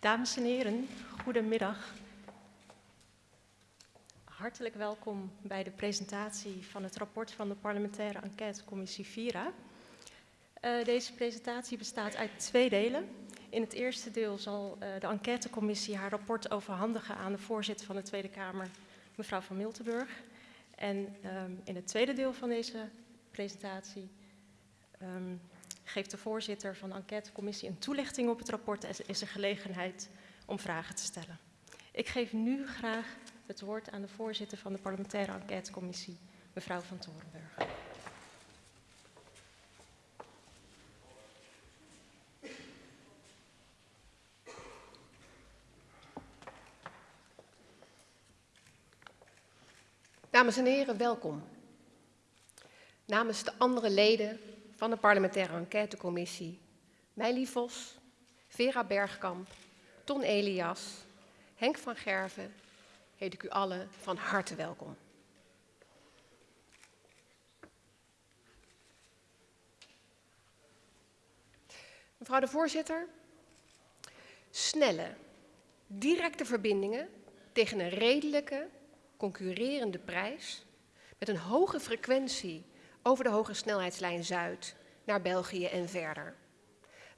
Dames en heren, goedemiddag. Hartelijk welkom bij de presentatie van het rapport van de parlementaire enquêtecommissie VIRA. Uh, deze presentatie bestaat uit twee delen. In het eerste deel zal uh, de enquêtecommissie haar rapport overhandigen aan de voorzitter van de Tweede Kamer, mevrouw van Miltenburg. En um, in het tweede deel van deze presentatie um, geeft de voorzitter van de enquêtecommissie een toelichting op het rapport en is er gelegenheid om vragen te stellen. Ik geef nu graag het woord aan de voorzitter van de parlementaire enquêtecommissie, mevrouw van Torenburg. Dames en heren, welkom. Namens de andere leden van de parlementaire enquêtecommissie, Meili Vos, Vera Bergkamp, Ton Elias, Henk van Gerven, heet ik u allen van harte welkom. Mevrouw de voorzitter, snelle, directe verbindingen tegen een redelijke, concurrerende prijs met een hoge frequentie over de hoge snelheidslijn Zuid naar België en verder.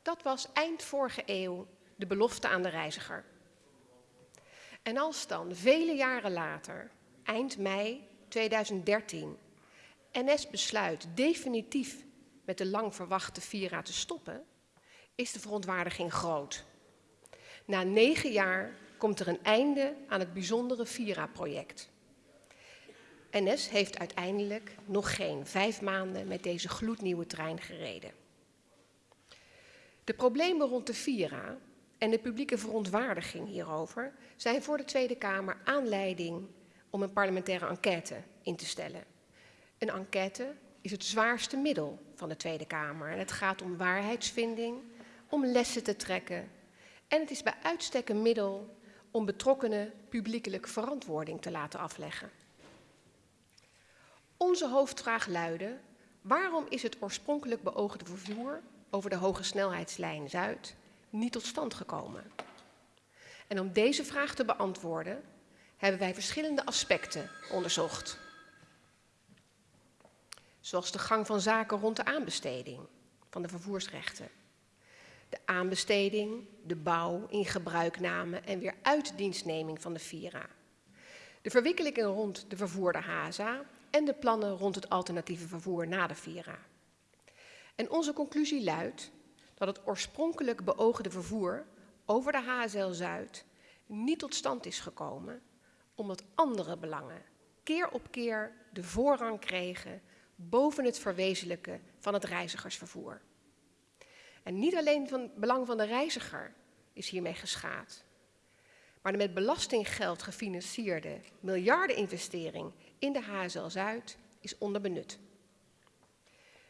Dat was eind vorige eeuw de belofte aan de reiziger. En als dan vele jaren later, eind mei 2013, NS besluit definitief met de lang verwachte Vira te stoppen, is de verontwaardiging groot. Na negen jaar komt er een einde aan het bijzondere Vira-project. NS heeft uiteindelijk nog geen vijf maanden met deze gloednieuwe trein gereden. De problemen rond de Vira en de publieke verontwaardiging hierover zijn voor de Tweede Kamer aanleiding om een parlementaire enquête in te stellen. Een enquête is het zwaarste middel van de Tweede Kamer en het gaat om waarheidsvinding, om lessen te trekken en het is bij uitstek een middel om betrokkenen publiekelijk verantwoording te laten afleggen. Onze hoofdvraag luidde, waarom is het oorspronkelijk beoogde vervoer over de hoge snelheidslijn Zuid niet tot stand gekomen? En om deze vraag te beantwoorden hebben wij verschillende aspecten onderzocht. Zoals de gang van zaken rond de aanbesteding van de vervoersrechten. De aanbesteding, de bouw, in gebruikname en weer uitdienstneming van de Vira. De verwikkelingen rond de vervoerde HAZA en de plannen rond het alternatieve vervoer na de Vira. En onze conclusie luidt dat het oorspronkelijk beoogde vervoer over de HSL Zuid niet tot stand is gekomen omdat andere belangen keer op keer de voorrang kregen boven het verwezenlijken van het reizigersvervoer. En niet alleen van het belang van de reiziger is hiermee geschaad, maar de met belastinggeld gefinancierde miljardeninvestering in de HSL Zuid is onderbenut.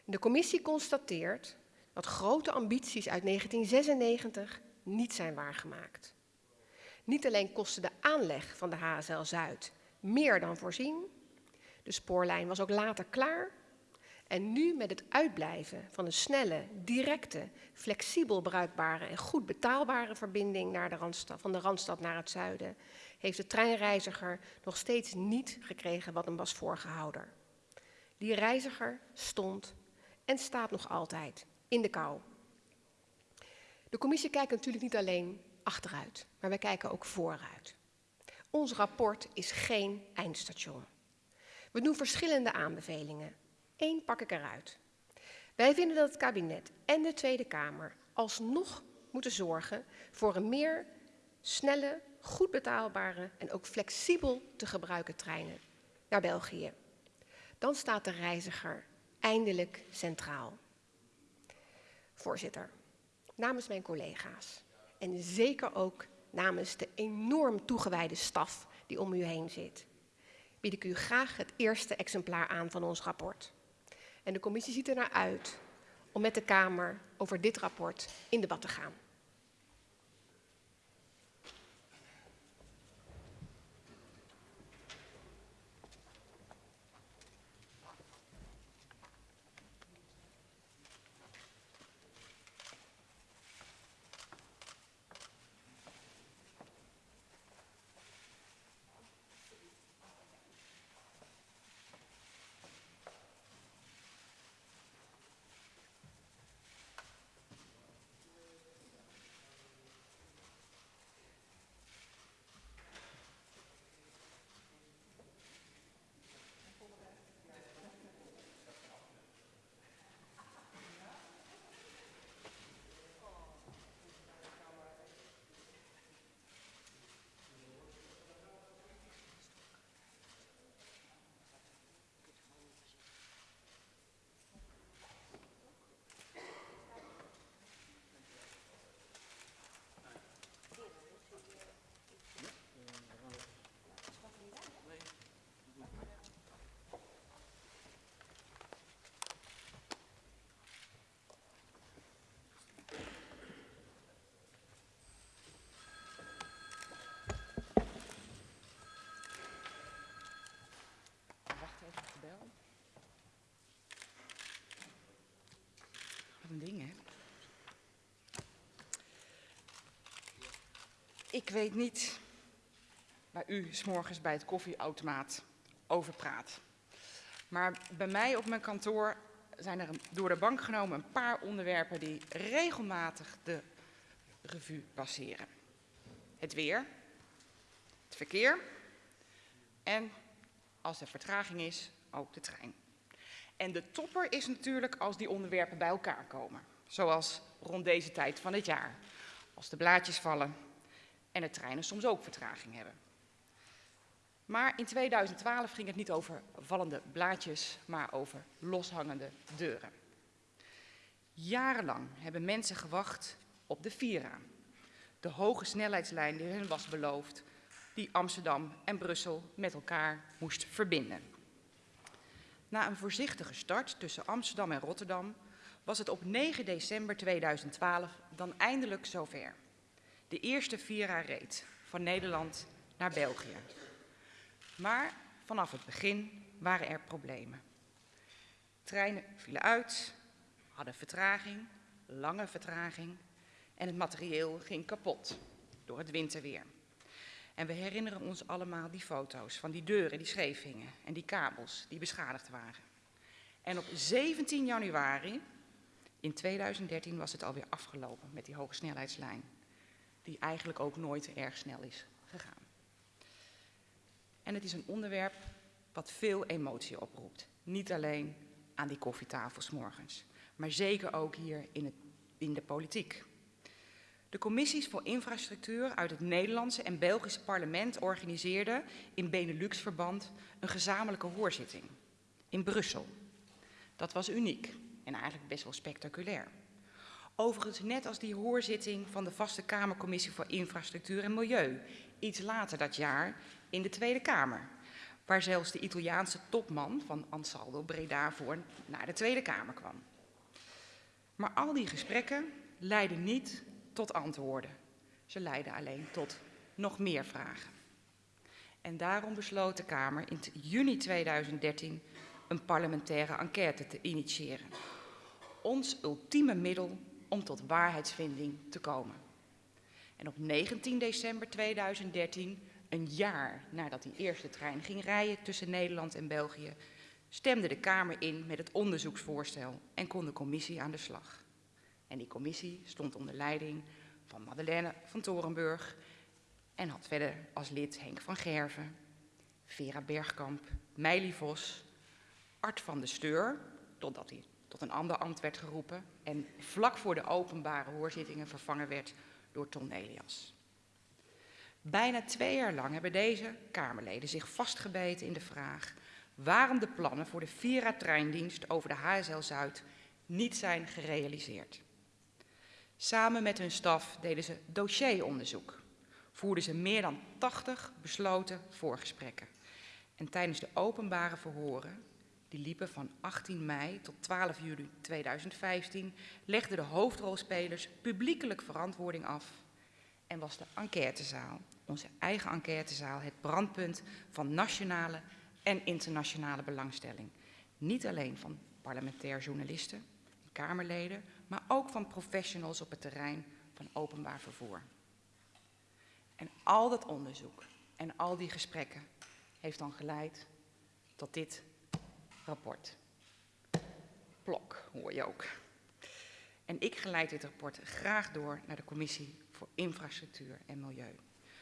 De commissie constateert dat grote ambities uit 1996 niet zijn waargemaakt. Niet alleen kostte de aanleg van de HSL Zuid meer dan voorzien, de spoorlijn was ook later klaar en nu met het uitblijven van een snelle, directe, flexibel bruikbare en goed betaalbare verbinding naar de Randstad, van de Randstad naar het zuiden, heeft de treinreiziger nog steeds niet gekregen wat hem was voorgehouden. Die reiziger stond en staat nog altijd in de kou. De commissie kijkt natuurlijk niet alleen achteruit, maar wij kijken ook vooruit. Ons rapport is geen eindstation. We doen verschillende aanbevelingen Eén pak ik eruit. Wij vinden dat het kabinet en de Tweede Kamer alsnog moeten zorgen voor een meer snelle, goed betaalbare en ook flexibel te gebruiken treinen naar België. Dan staat de reiziger eindelijk centraal. Voorzitter, namens mijn collega's en zeker ook namens de enorm toegewijde staf die om u heen zit, bied ik u graag het eerste exemplaar aan van ons rapport. En de commissie ziet er naar uit om met de Kamer over dit rapport in debat te gaan. een ding, hè? Ik weet niet waar u s'morgens bij het koffieautomaat over praat. Maar bij mij op mijn kantoor zijn er door de bank genomen een paar onderwerpen die regelmatig de revue passeren. Het weer, het verkeer en, als er vertraging is, ook de trein. En de topper is natuurlijk als die onderwerpen bij elkaar komen. Zoals rond deze tijd van het jaar. Als de blaadjes vallen en de treinen soms ook vertraging hebben. Maar in 2012 ging het niet over vallende blaadjes, maar over loshangende deuren. Jarenlang hebben mensen gewacht op de Vira. De hoge snelheidslijn die hun was beloofd, die Amsterdam en Brussel met elkaar moest verbinden. Na een voorzichtige start tussen Amsterdam en Rotterdam was het op 9 december 2012 dan eindelijk zover. De eerste Vira reed van Nederland naar België. Maar vanaf het begin waren er problemen. Treinen vielen uit, hadden vertraging, lange vertraging en het materieel ging kapot door het winterweer. En we herinneren ons allemaal die foto's van die deuren die scheef hingen en die kabels die beschadigd waren. En op 17 januari in 2013 was het alweer afgelopen met die hoge snelheidslijn, die eigenlijk ook nooit erg snel is gegaan. En het is een onderwerp wat veel emotie oproept. Niet alleen aan die koffietafels morgens, maar zeker ook hier in, het, in de politiek. De commissies voor infrastructuur uit het Nederlandse en Belgische parlement organiseerden in Benelux-verband een gezamenlijke hoorzitting in Brussel. Dat was uniek en eigenlijk best wel spectaculair. Overigens net als die hoorzitting van de Vaste Kamercommissie voor Infrastructuur en Milieu, iets later dat jaar in de Tweede Kamer, waar zelfs de Italiaanse topman van Ansaldo Breda voor naar de Tweede Kamer kwam. Maar al die gesprekken leidden niet tot antwoorden. Ze leidden alleen tot nog meer vragen. En daarom besloot de Kamer in juni 2013 een parlementaire enquête te initiëren. Ons ultieme middel om tot waarheidsvinding te komen. En op 19 december 2013, een jaar nadat die eerste trein ging rijden tussen Nederland en België, stemde de Kamer in met het onderzoeksvoorstel en kon de commissie aan de slag. En die commissie stond onder leiding van Madeleine van Torenburg en had verder als lid Henk van Gerven, Vera Bergkamp, Meili Vos, Art van de Steur, totdat hij tot een ander ambt werd geroepen en vlak voor de openbare hoorzittingen vervangen werd door Ton Elias. Bijna twee jaar lang hebben deze Kamerleden zich vastgebeten in de vraag waarom de plannen voor de Vira-treindienst over de HSL Zuid niet zijn gerealiseerd. Samen met hun staf deden ze dossieronderzoek, voerden ze meer dan 80 besloten voorgesprekken. En tijdens de openbare verhoren die liepen van 18 mei tot 12 juli 2015, legden de hoofdrolspelers publiekelijk verantwoording af en was de enquêtezaal, onze eigen enquêtezaal, het brandpunt van nationale en internationale belangstelling. Niet alleen van parlementair journalisten en Kamerleden, maar ook van professionals op het terrein van openbaar vervoer. En al dat onderzoek en al die gesprekken heeft dan geleid tot dit rapport. Plok, hoor je ook. En ik geleid dit rapport graag door naar de Commissie voor Infrastructuur en Milieu,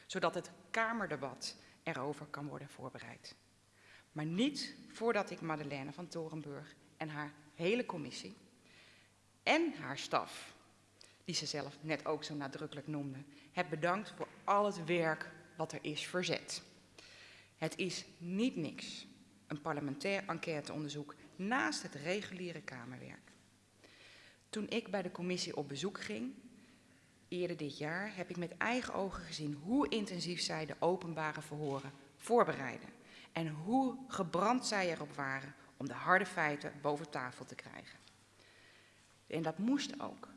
zodat het Kamerdebat erover kan worden voorbereid. Maar niet voordat ik Madeleine van Torenburg en haar hele commissie en haar staf, die ze zelf net ook zo nadrukkelijk noemde, heb bedankt voor al het werk wat er is verzet. Het is niet niks een parlementair enquêteonderzoek naast het reguliere Kamerwerk. Toen ik bij de commissie op bezoek ging, eerder dit jaar, heb ik met eigen ogen gezien hoe intensief zij de openbare verhoren voorbereiden. En hoe gebrand zij erop waren om de harde feiten boven tafel te krijgen. En dat moest ook.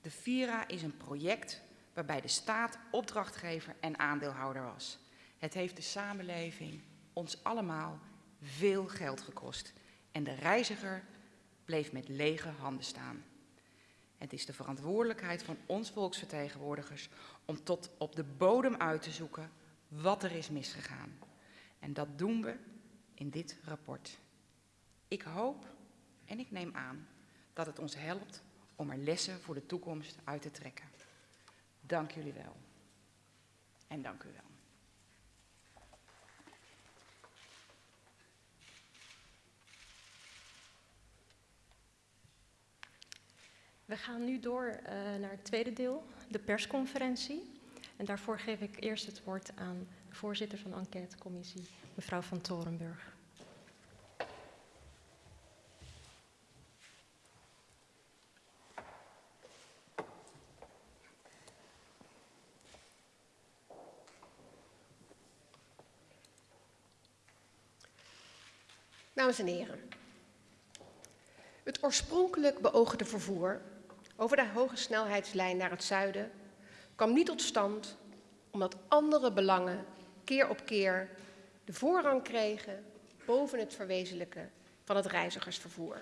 De Vira is een project waarbij de staat opdrachtgever en aandeelhouder was. Het heeft de samenleving, ons allemaal, veel geld gekost en de reiziger bleef met lege handen staan. Het is de verantwoordelijkheid van ons volksvertegenwoordigers om tot op de bodem uit te zoeken wat er is misgegaan. En dat doen we in dit rapport. Ik hoop en ik neem aan dat het ons helpt om er lessen voor de toekomst uit te trekken. Dank jullie wel. En dank u wel. We gaan nu door uh, naar het tweede deel, de persconferentie. En daarvoor geef ik eerst het woord aan de voorzitter van de enquêtecommissie, mevrouw van Torenburg. Dames en heren, het oorspronkelijk beoogde vervoer over de hoge snelheidslijn naar het zuiden kwam niet tot stand omdat andere belangen keer op keer de voorrang kregen boven het verwezenlijken van het reizigersvervoer.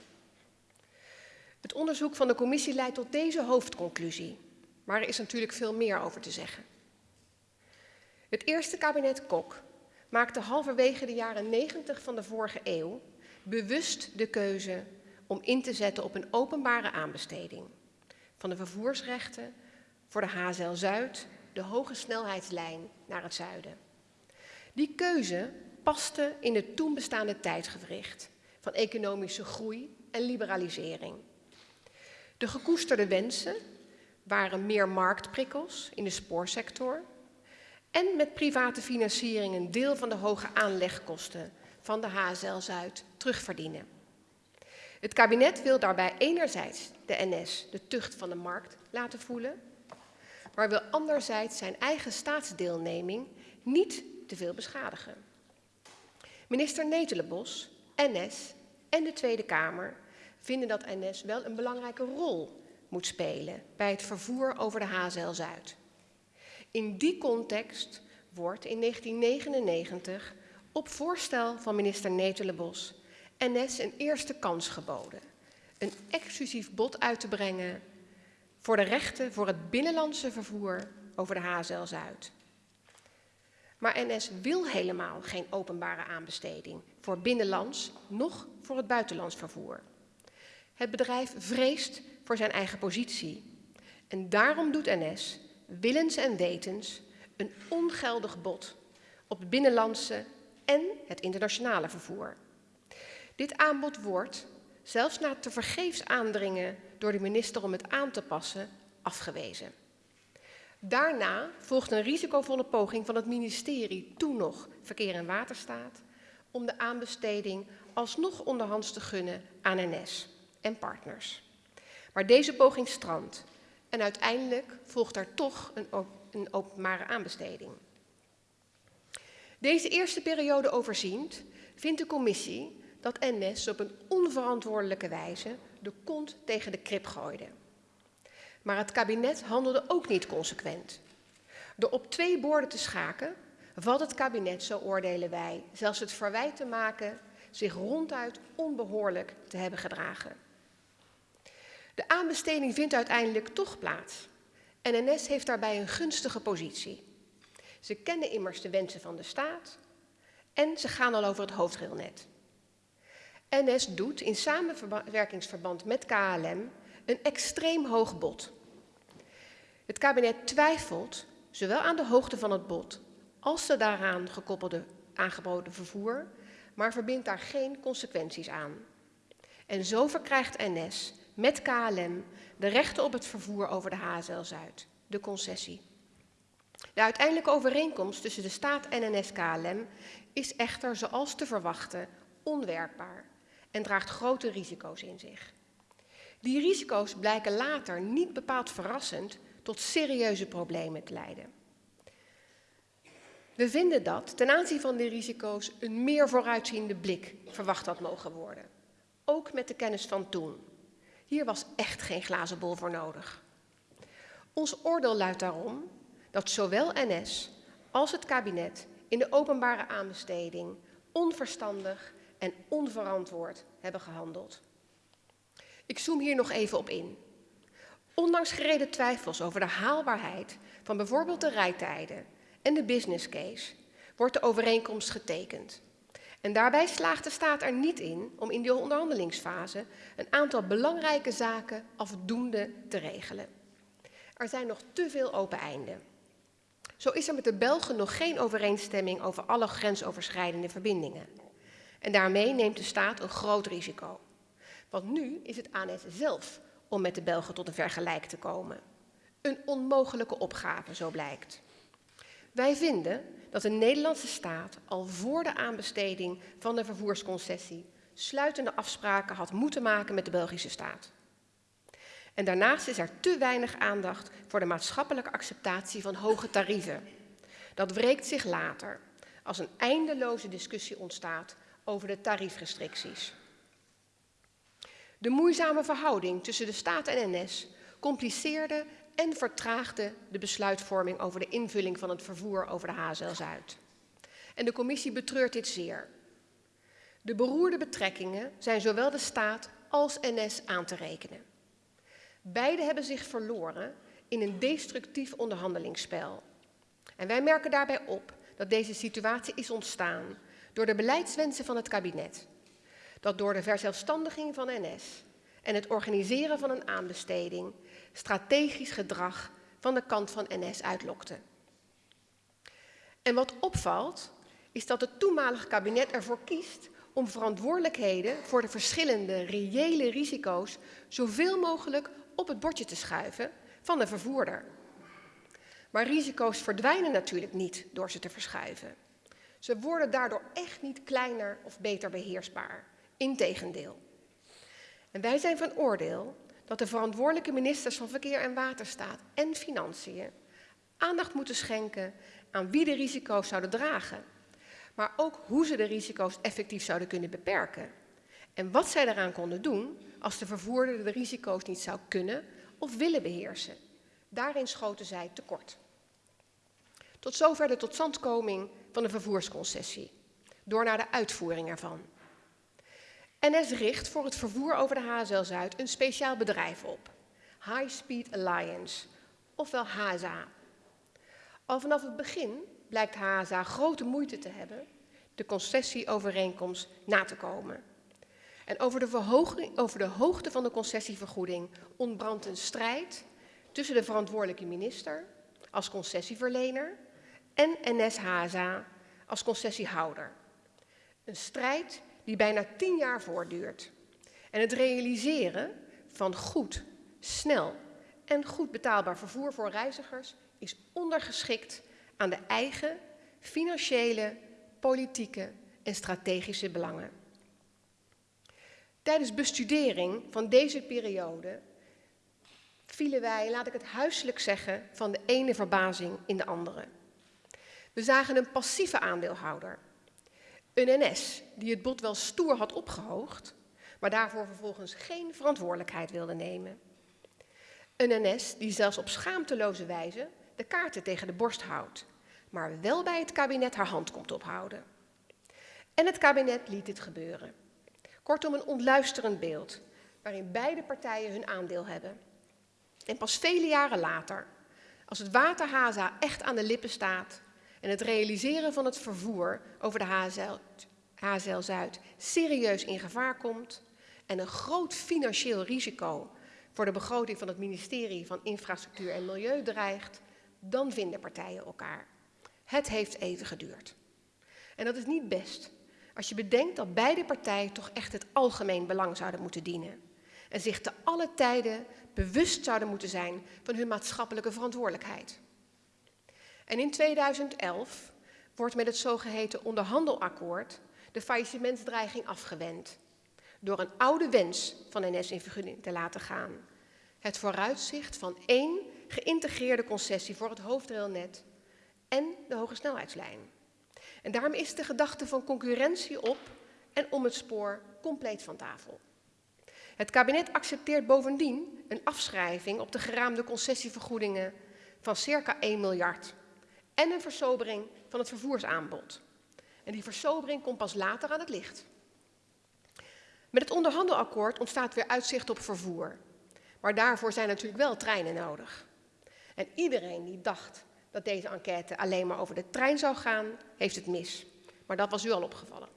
Het onderzoek van de commissie leidt tot deze hoofdconclusie, maar er is natuurlijk veel meer over te zeggen. Het eerste kabinet Kok maakte halverwege de jaren 90 van de vorige eeuw bewust de keuze om in te zetten op een openbare aanbesteding van de vervoersrechten voor de HZL Zuid, de hoge snelheidslijn naar het zuiden. Die keuze paste in het toen bestaande tijdgewricht van economische groei en liberalisering. De gekoesterde wensen waren meer marktprikkels in de spoorsector en met private financiering een deel van de hoge aanlegkosten van de HSL Zuid terugverdienen. Het kabinet wil daarbij enerzijds de NS de tucht van de markt laten voelen, maar wil anderzijds zijn eigen staatsdeelneming niet te veel beschadigen. Minister Netelenbos, NS en de Tweede Kamer vinden dat NS wel een belangrijke rol moet spelen bij het vervoer over de HZL Zuid. In die context wordt in 1999 op voorstel van minister Netelenbos NS een eerste kans geboden. Een exclusief bod uit te brengen voor de rechten voor het binnenlandse vervoer over de HZL Zuid. Maar NS wil helemaal geen openbare aanbesteding voor binnenlands, noch voor het buitenlands vervoer. Het bedrijf vreest voor zijn eigen positie. En daarom doet NS, willens en wetens, een ongeldig bod op het binnenlandse en het internationale vervoer. Dit aanbod wordt, zelfs na te vergeefs aandringen door de minister om het aan te passen, afgewezen. Daarna volgt een risicovolle poging van het ministerie, toen nog Verkeer en Waterstaat, om de aanbesteding alsnog onderhands te gunnen aan NS en partners. Maar deze poging strandt en uiteindelijk volgt er toch een, een openbare aanbesteding. Deze eerste periode overziend vindt de commissie dat NS op een onverantwoordelijke wijze de kont tegen de krip gooide. Maar het kabinet handelde ook niet consequent. Door op twee borden te schaken, valt het kabinet, zo oordelen wij, zelfs het verwijt te maken zich ronduit onbehoorlijk te hebben gedragen. De aanbesteding vindt uiteindelijk toch plaats en NS heeft daarbij een gunstige positie. Ze kennen immers de wensen van de staat en ze gaan al over het hoofdrailnet. NS doet in samenwerkingsverband met KLM een extreem hoog bod. Het kabinet twijfelt zowel aan de hoogte van het bod als de daaraan gekoppelde aangeboden vervoer, maar verbindt daar geen consequenties aan. En zo verkrijgt NS met KLM de rechten op het vervoer over de HSL Zuid, de concessie. De uiteindelijke overeenkomst tussen de staat en NS-KLM is echter, zoals te verwachten, onwerkbaar en draagt grote risico's in zich. Die risico's blijken later niet bepaald verrassend tot serieuze problemen te leiden. We vinden dat ten aanzien van die risico's een meer vooruitziende blik verwacht had mogen worden. Ook met de kennis van toen. Hier was echt geen glazen bol voor nodig. Ons oordeel luidt daarom dat zowel NS als het kabinet in de openbare aanbesteding onverstandig en onverantwoord hebben gehandeld. Ik zoom hier nog even op in. Ondanks gereden twijfels over de haalbaarheid van bijvoorbeeld de rijtijden en de business case, wordt de overeenkomst getekend. En daarbij slaagt de staat er niet in om in de onderhandelingsfase een aantal belangrijke zaken afdoende te regelen. Er zijn nog te veel open einden. Zo is er met de Belgen nog geen overeenstemming over alle grensoverschrijdende verbindingen. En daarmee neemt de staat een groot risico. Want nu is het aan het zelf om met de Belgen tot een vergelijk te komen. Een onmogelijke opgave, zo blijkt. Wij vinden dat de Nederlandse staat al voor de aanbesteding van de vervoersconcessie sluitende afspraken had moeten maken met de Belgische staat. En daarnaast is er te weinig aandacht voor de maatschappelijke acceptatie van hoge tarieven. Dat wreekt zich later als een eindeloze discussie ontstaat over de tariefrestricties. De moeizame verhouding tussen de staat en NS compliceerde en vertraagde de besluitvorming over de invulling van het vervoer over de HSL Zuid. En de commissie betreurt dit zeer. De beroerde betrekkingen zijn zowel de staat als NS aan te rekenen. Beide hebben zich verloren in een destructief onderhandelingsspel. En wij merken daarbij op dat deze situatie is ontstaan door de beleidswensen van het kabinet. Dat door de verzelfstandiging van NS en het organiseren van een aanbesteding strategisch gedrag van de kant van NS uitlokte. En wat opvalt, is dat het toenmalige kabinet ervoor kiest om verantwoordelijkheden voor de verschillende reële risico's zoveel mogelijk op het bordje te schuiven van de vervoerder. Maar risico's verdwijnen natuurlijk niet door ze te verschuiven. Ze worden daardoor echt niet kleiner of beter beheersbaar. Integendeel. En wij zijn van oordeel dat de verantwoordelijke ministers van Verkeer en Waterstaat en Financiën aandacht moeten schenken aan wie de risico's zouden dragen, maar ook hoe ze de risico's effectief zouden kunnen beperken. En wat zij daaraan konden doen als de vervoerder de risico's niet zou kunnen of willen beheersen. Daarin schoten zij tekort. Tot zover de totstandkoming van de vervoersconcessie, door naar de uitvoering ervan. NS richt voor het vervoer over de HSL Zuid een speciaal bedrijf op, High Speed Alliance, ofwel HSA. Al vanaf het begin blijkt HSA grote moeite te hebben de concessieovereenkomst na te komen. En over de, over de hoogte van de concessievergoeding ontbrandt een strijd tussen de verantwoordelijke minister als concessieverlener en NS-HSA als concessiehouder. Een strijd die bijna tien jaar voortduurt. En het realiseren van goed, snel en goed betaalbaar vervoer voor reizigers is ondergeschikt aan de eigen financiële, politieke en strategische belangen. Tijdens bestudering van deze periode vielen wij, laat ik het huiselijk zeggen, van de ene verbazing in de andere. We zagen een passieve aandeelhouder een NS die het bod wel stoer had opgehoogd, maar daarvoor vervolgens geen verantwoordelijkheid wilde nemen. Een NS die zelfs op schaamteloze wijze de kaarten tegen de borst houdt, maar wel bij het kabinet haar hand komt ophouden. En het kabinet liet dit gebeuren. Kortom, een ontluisterend beeld, waarin beide partijen hun aandeel hebben. En pas vele jaren later, als het waterhaza echt aan de lippen staat, en het realiseren van het vervoer over de HSL, HSL Zuid serieus in gevaar komt en een groot financieel risico voor de begroting van het ministerie van Infrastructuur en Milieu dreigt, dan vinden partijen elkaar. Het heeft even geduurd. En dat is niet best, als je bedenkt dat beide partijen toch echt het algemeen belang zouden moeten dienen en zich te alle tijden bewust zouden moeten zijn van hun maatschappelijke verantwoordelijkheid. En in 2011 wordt met het zogeheten onderhandelakkoord de faillissementsdreiging afgewend. Door een oude wens van NS in vergunning te laten gaan. Het vooruitzicht van één geïntegreerde concessie voor het hoofdrailnet en de hoge snelheidslijn. En daarom is de gedachte van concurrentie op en om het spoor compleet van tafel. Het kabinet accepteert bovendien een afschrijving op de geraamde concessievergoedingen van circa 1 miljard en een versobering van het vervoersaanbod. En die versobering komt pas later aan het licht. Met het onderhandelakkoord ontstaat weer uitzicht op vervoer. Maar daarvoor zijn natuurlijk wel treinen nodig. En iedereen die dacht dat deze enquête alleen maar over de trein zou gaan, heeft het mis. Maar dat was u al opgevallen.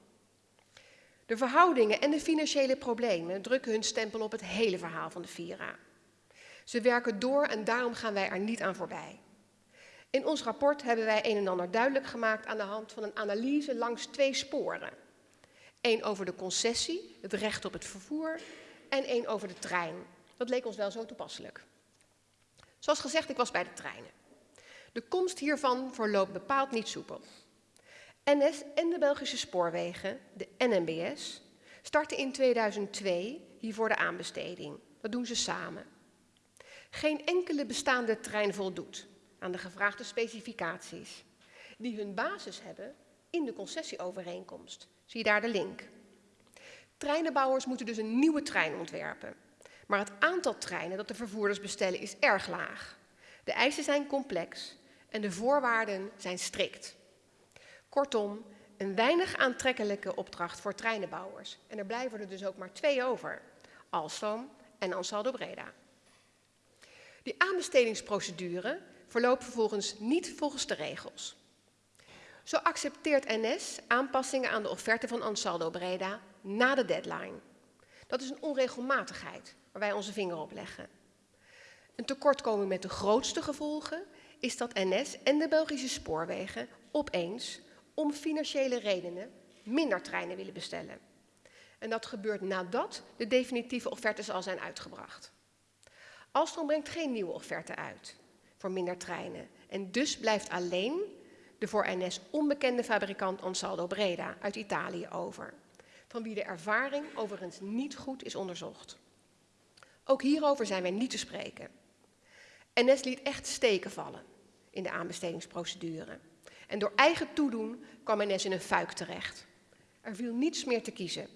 De verhoudingen en de financiële problemen drukken hun stempel op het hele verhaal van de Vira. Ze werken door en daarom gaan wij er niet aan voorbij. In ons rapport hebben wij een en ander duidelijk gemaakt aan de hand van een analyse langs twee sporen. Eén over de concessie, het recht op het vervoer, en één over de trein. Dat leek ons wel zo toepasselijk. Zoals gezegd, ik was bij de treinen. De komst hiervan verloopt bepaald niet soepel. NS en de Belgische Spoorwegen, de NMBS, starten in 2002 hiervoor de aanbesteding. Dat doen ze samen. Geen enkele bestaande trein voldoet aan de gevraagde specificaties, die hun basis hebben in de concessieovereenkomst. Zie je daar de link. Treinenbouwers moeten dus een nieuwe trein ontwerpen. Maar het aantal treinen dat de vervoerders bestellen is erg laag. De eisen zijn complex en de voorwaarden zijn strikt. Kortom, een weinig aantrekkelijke opdracht voor treinenbouwers. En er blijven er dus ook maar twee over. Alstom en Ansaldo Breda. Die aanbestedingsprocedure verloopt vervolgens niet volgens de regels. Zo accepteert NS aanpassingen aan de offerte van Ansaldo Breda na de deadline. Dat is een onregelmatigheid waar wij onze vinger op leggen. Een tekortkoming met de grootste gevolgen is dat NS en de Belgische spoorwegen opeens om financiële redenen minder treinen willen bestellen. En dat gebeurt nadat de definitieve offertes al zijn uitgebracht. Alstom brengt geen nieuwe offerte uit voor minder treinen. En dus blijft alleen de voor NS onbekende fabrikant Ansaldo Breda uit Italië over, van wie de ervaring overigens niet goed is onderzocht. Ook hierover zijn wij niet te spreken. NS liet echt steken vallen in de aanbestedingsprocedure. En door eigen toedoen kwam NS in een fuik terecht. Er viel niets meer te kiezen.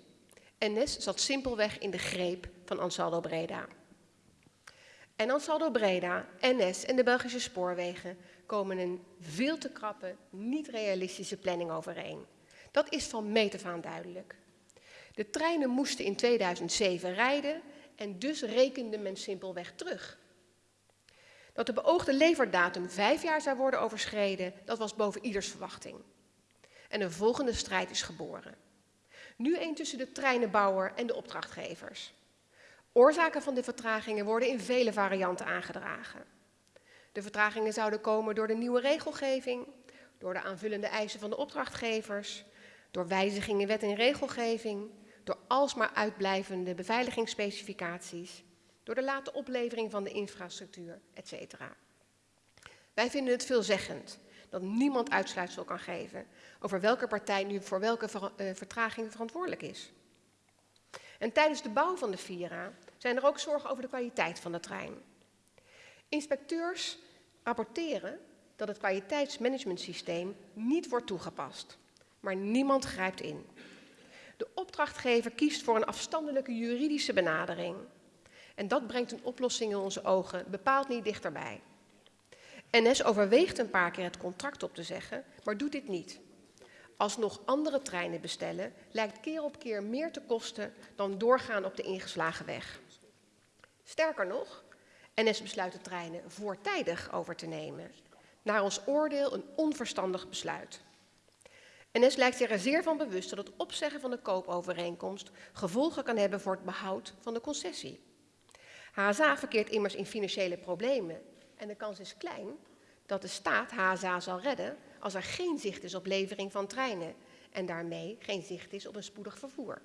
NS zat simpelweg in de greep van Ansaldo Breda. En Ansaldo Breda, NS en de Belgische spoorwegen komen een veel te krappe, niet realistische planning overeen. Dat is van meet af duidelijk. De treinen moesten in 2007 rijden en dus rekende men simpelweg terug. Dat de beoogde leverdatum vijf jaar zou worden overschreden, dat was boven ieders verwachting. En een volgende strijd is geboren. Nu een tussen de treinenbouwer en de opdrachtgevers. Oorzaken van de vertragingen worden in vele varianten aangedragen. De vertragingen zouden komen door de nieuwe regelgeving, door de aanvullende eisen van de opdrachtgevers, door wijzigingen in wet en regelgeving, door alsmaar uitblijvende beveiligingsspecificaties, door de late oplevering van de infrastructuur, etc. Wij vinden het veelzeggend dat niemand uitsluitsel kan geven over welke partij nu voor welke uh, vertraging verantwoordelijk is. En tijdens de bouw van de Vira zijn er ook zorgen over de kwaliteit van de trein. Inspecteurs rapporteren dat het kwaliteitsmanagementsysteem niet wordt toegepast, maar niemand grijpt in. De opdrachtgever kiest voor een afstandelijke juridische benadering. En dat brengt een oplossing in onze ogen bepaald niet dichterbij. NS overweegt een paar keer het contract op te zeggen, maar doet dit niet. Als nog andere treinen bestellen, lijkt keer op keer meer te kosten dan doorgaan op de ingeslagen weg. Sterker nog, NS besluit de treinen voortijdig over te nemen. Naar ons oordeel een onverstandig besluit. NS lijkt zich er zeer van bewust dat het opzeggen van de koopovereenkomst gevolgen kan hebben voor het behoud van de concessie. HSA verkeert immers in financiële problemen en de kans is klein dat de staat HSA zal redden als er geen zicht is op levering van treinen en daarmee geen zicht is op een spoedig vervoer.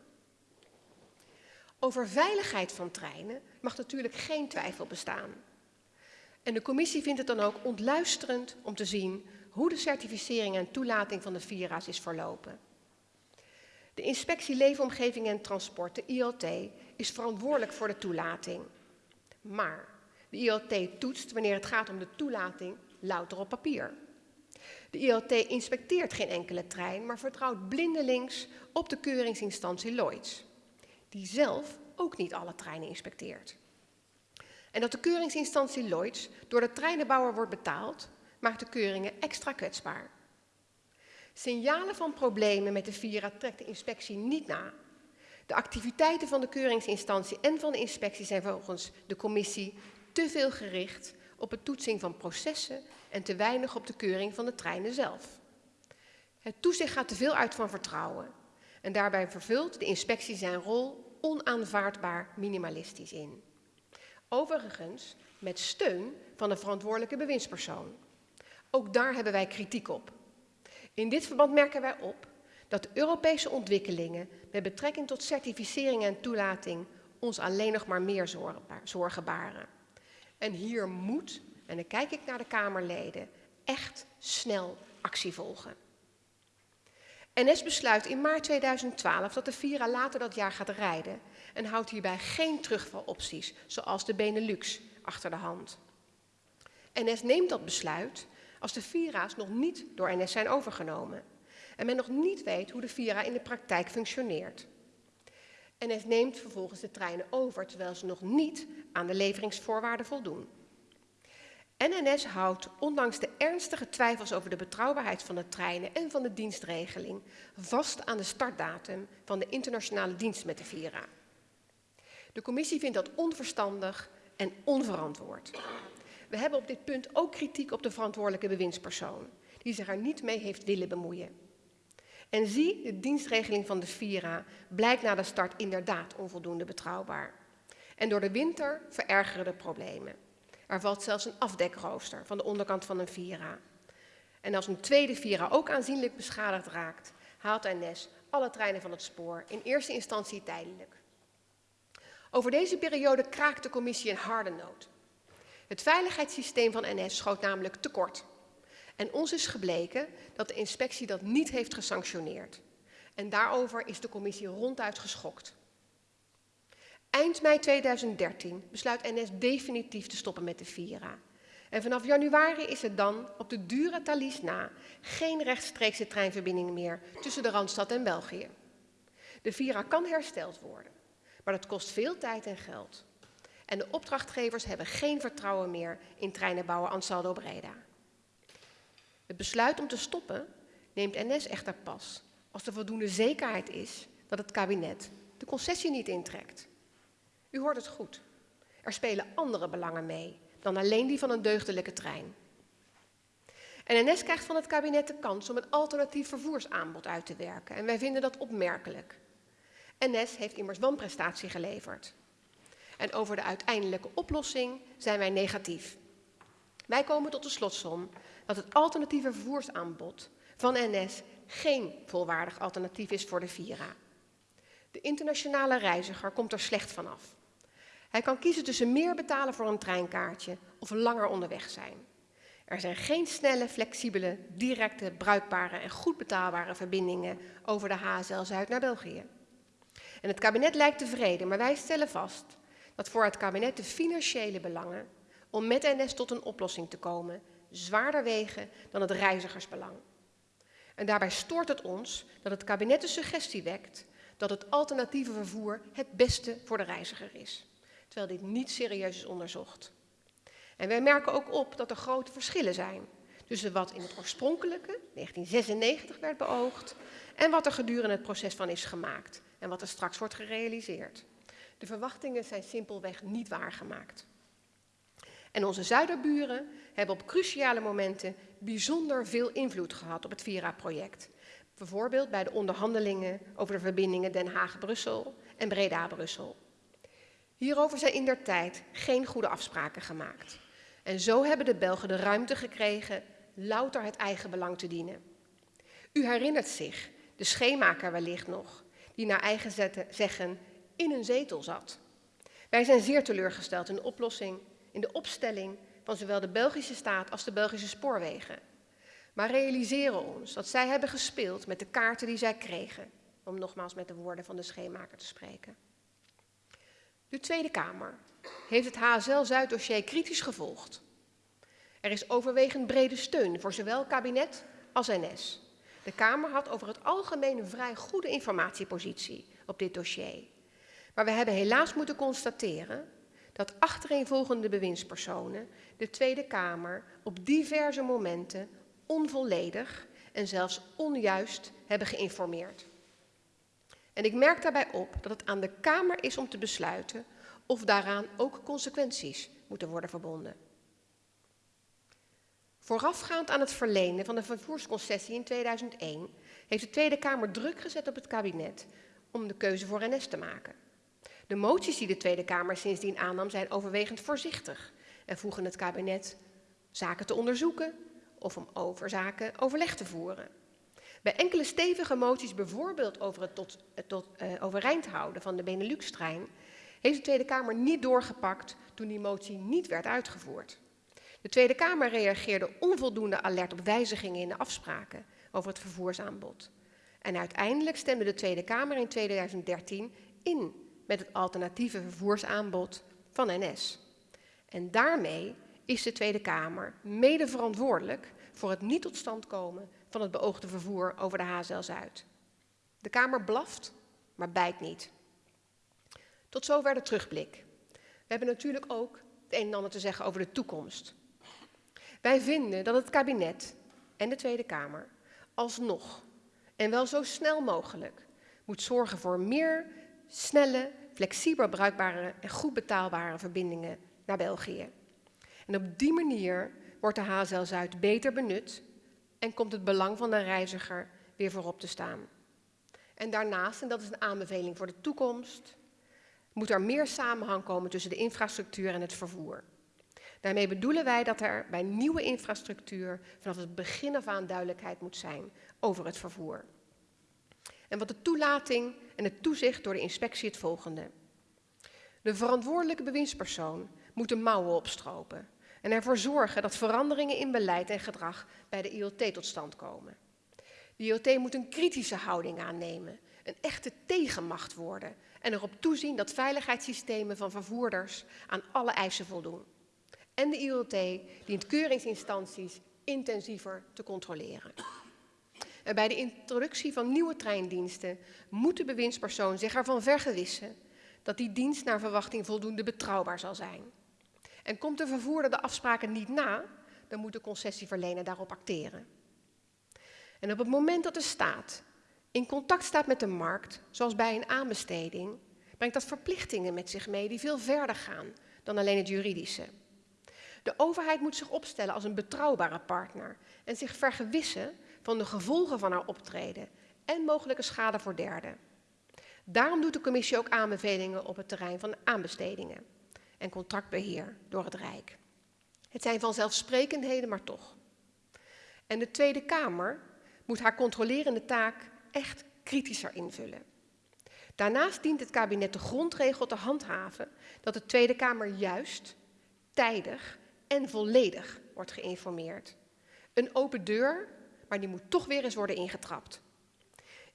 Over veiligheid van treinen mag natuurlijk geen twijfel bestaan. En de commissie vindt het dan ook ontluisterend om te zien hoe de certificering en toelating van de Vira's is verlopen. De Inspectie Leefomgeving en Transport, de ILT, is verantwoordelijk voor de toelating. Maar de ILT toetst wanneer het gaat om de toelating louter op papier. De ILT inspecteert geen enkele trein, maar vertrouwt blindelings op de keuringsinstantie Lloyds, die zelf ook niet alle treinen inspecteert. En dat de keuringsinstantie Lloyds door de treinenbouwer wordt betaald, maakt de keuringen extra kwetsbaar. Signalen van problemen met de Vira trekt de inspectie niet na. De activiteiten van de keuringsinstantie en van de inspectie zijn volgens de commissie te veel gericht op het toetsing van processen en te weinig op de keuring van de treinen zelf. Het toezicht gaat te veel uit van vertrouwen en daarbij vervult de inspectie zijn rol onaanvaardbaar minimalistisch in. Overigens met steun van de verantwoordelijke bewindspersoon. Ook daar hebben wij kritiek op. In dit verband merken wij op dat Europese ontwikkelingen met betrekking tot certificering en toelating ons alleen nog maar meer zorgen baren. En hier moet, en dan kijk ik naar de Kamerleden, echt snel actie volgen. NS besluit in maart 2012 dat de Vira later dat jaar gaat rijden en houdt hierbij geen terugvalopties, zoals de Benelux, achter de hand. NS neemt dat besluit als de Vira's nog niet door NS zijn overgenomen en men nog niet weet hoe de Vira in de praktijk functioneert. NS neemt vervolgens de treinen over terwijl ze nog niet aan de leveringsvoorwaarden voldoen. NS houdt, ondanks de ernstige twijfels over de betrouwbaarheid van de treinen en van de dienstregeling, vast aan de startdatum van de internationale dienst met de Vira. De commissie vindt dat onverstandig en onverantwoord. We hebben op dit punt ook kritiek op de verantwoordelijke bewindspersoon, die zich er niet mee heeft willen bemoeien. En zie, de dienstregeling van de Vira blijkt na de start inderdaad onvoldoende betrouwbaar. En door de winter verergeren de problemen. Er valt zelfs een afdekrooster van de onderkant van een Vira. En als een tweede Vira ook aanzienlijk beschadigd raakt, haalt NS alle treinen van het spoor, in eerste instantie tijdelijk. Over deze periode kraakt de commissie een harde noot. Het veiligheidssysteem van NS schoot namelijk tekort. En ons is gebleken dat de inspectie dat niet heeft gesanctioneerd. En daarover is de commissie ronduit geschokt. Eind mei 2013 besluit NS definitief te stoppen met de Vira. En vanaf januari is er dan op de dure Thalys na geen rechtstreekse treinverbinding meer tussen de Randstad en België. De Vira kan hersteld worden, maar dat kost veel tijd en geld. En de opdrachtgevers hebben geen vertrouwen meer in treinenbouwer Ansaldo Breda. Het besluit om te stoppen neemt NS echter pas als er voldoende zekerheid is dat het kabinet de concessie niet intrekt. U hoort het goed. Er spelen andere belangen mee dan alleen die van een deugdelijke trein. NS krijgt van het kabinet de kans om een alternatief vervoersaanbod uit te werken. En wij vinden dat opmerkelijk. NS heeft immers wanprestatie geleverd. En over de uiteindelijke oplossing zijn wij negatief. Wij komen tot de slotsom dat het alternatieve vervoersaanbod van NS geen volwaardig alternatief is voor de Vira. De internationale reiziger komt er slecht vanaf. Hij kan kiezen tussen meer betalen voor een treinkaartje of langer onderweg zijn. Er zijn geen snelle, flexibele, directe, bruikbare en goed betaalbare verbindingen over de HSL Zuid naar België. En het kabinet lijkt tevreden, maar wij stellen vast dat voor het kabinet de financiële belangen om met NS tot een oplossing te komen zwaarder wegen dan het reizigersbelang. En daarbij stoort het ons dat het kabinet de suggestie wekt dat het alternatieve vervoer het beste voor de reiziger is, terwijl dit niet serieus is onderzocht. En wij merken ook op dat er grote verschillen zijn tussen wat in het oorspronkelijke, 1996, werd beoogd en wat er gedurende het proces van is gemaakt en wat er straks wordt gerealiseerd. De verwachtingen zijn simpelweg niet waargemaakt. En onze zuiderburen hebben op cruciale momenten bijzonder veel invloed gehad op het Vira-project. Bijvoorbeeld bij de onderhandelingen over de verbindingen Den Haag-Brussel en Breda-Brussel. Hierover zijn in der tijd geen goede afspraken gemaakt. En zo hebben de Belgen de ruimte gekregen louter het eigen belang te dienen. U herinnert zich, de schemaker wellicht nog, die naar eigen zeggen in een zetel zat. Wij zijn zeer teleurgesteld in de oplossing, in de opstelling van zowel de Belgische staat als de Belgische spoorwegen. Maar realiseren ons dat zij hebben gespeeld met de kaarten die zij kregen, om nogmaals met de woorden van de schemaker te spreken. De Tweede Kamer heeft het HSL-Zuid-dossier kritisch gevolgd. Er is overwegend brede steun voor zowel kabinet als NS. De Kamer had over het algemeen een vrij goede informatiepositie op dit dossier. Maar we hebben helaas moeten constateren dat achtereenvolgende bewindspersonen de Tweede Kamer op diverse momenten onvolledig en zelfs onjuist hebben geïnformeerd. En ik merk daarbij op dat het aan de Kamer is om te besluiten of daaraan ook consequenties moeten worden verbonden. Voorafgaand aan het verlenen van de vervoersconcessie in 2001 heeft de Tweede Kamer druk gezet op het kabinet om de keuze voor NS te maken. De moties die de Tweede Kamer sindsdien aannam zijn overwegend voorzichtig en voegen het kabinet zaken te onderzoeken of om over zaken overleg te voeren. Bij enkele stevige moties, bijvoorbeeld over het tot, tot uh, overeind houden van de Benelux-trein, heeft de Tweede Kamer niet doorgepakt toen die motie niet werd uitgevoerd. De Tweede Kamer reageerde onvoldoende alert op wijzigingen in de afspraken over het vervoersaanbod. En uiteindelijk stemde de Tweede Kamer in 2013 in met het alternatieve vervoersaanbod van NS. En daarmee is de Tweede Kamer mede verantwoordelijk voor het niet tot stand komen van het beoogde vervoer over de HZL Zuid. De Kamer blaft, maar bijt niet. Tot zover de terugblik. We hebben natuurlijk ook het een en ander te zeggen over de toekomst. Wij vinden dat het kabinet en de Tweede Kamer alsnog, en wel zo snel mogelijk, moet zorgen voor meer snelle, flexibel bruikbare en goed betaalbare verbindingen naar België. En op die manier wordt de HZL Zuid beter benut en komt het belang van de reiziger weer voorop te staan. En daarnaast, en dat is een aanbeveling voor de toekomst, moet er meer samenhang komen tussen de infrastructuur en het vervoer. Daarmee bedoelen wij dat er bij nieuwe infrastructuur vanaf het begin af aan duidelijkheid moet zijn over het vervoer. En wat de toelating en het toezicht door de inspectie het volgende. De verantwoordelijke bewindspersoon moet de mouwen opstropen en ervoor zorgen dat veranderingen in beleid en gedrag bij de IoT tot stand komen. De IoT moet een kritische houding aannemen, een echte tegenmacht worden en erop toezien dat veiligheidssystemen van vervoerders aan alle eisen voldoen. En de IoT dient keuringsinstanties intensiever te controleren. En bij de introductie van nieuwe treindiensten moet de bewindspersoon zich ervan vergewissen dat die dienst naar verwachting voldoende betrouwbaar zal zijn. En komt de vervoerder de afspraken niet na, dan moet de concessieverlener daarop acteren. En op het moment dat de staat in contact staat met de markt, zoals bij een aanbesteding, brengt dat verplichtingen met zich mee die veel verder gaan dan alleen het juridische. De overheid moet zich opstellen als een betrouwbare partner en zich vergewissen van de gevolgen van haar optreden en mogelijke schade voor derden. Daarom doet de commissie ook aanbevelingen op het terrein van aanbestedingen en contractbeheer door het Rijk. Het zijn vanzelfsprekendheden, maar toch. En de Tweede Kamer moet haar controlerende taak echt kritischer invullen. Daarnaast dient het kabinet de grondregel te handhaven dat de Tweede Kamer juist, tijdig en volledig wordt geïnformeerd. Een open deur, maar die moet toch weer eens worden ingetrapt.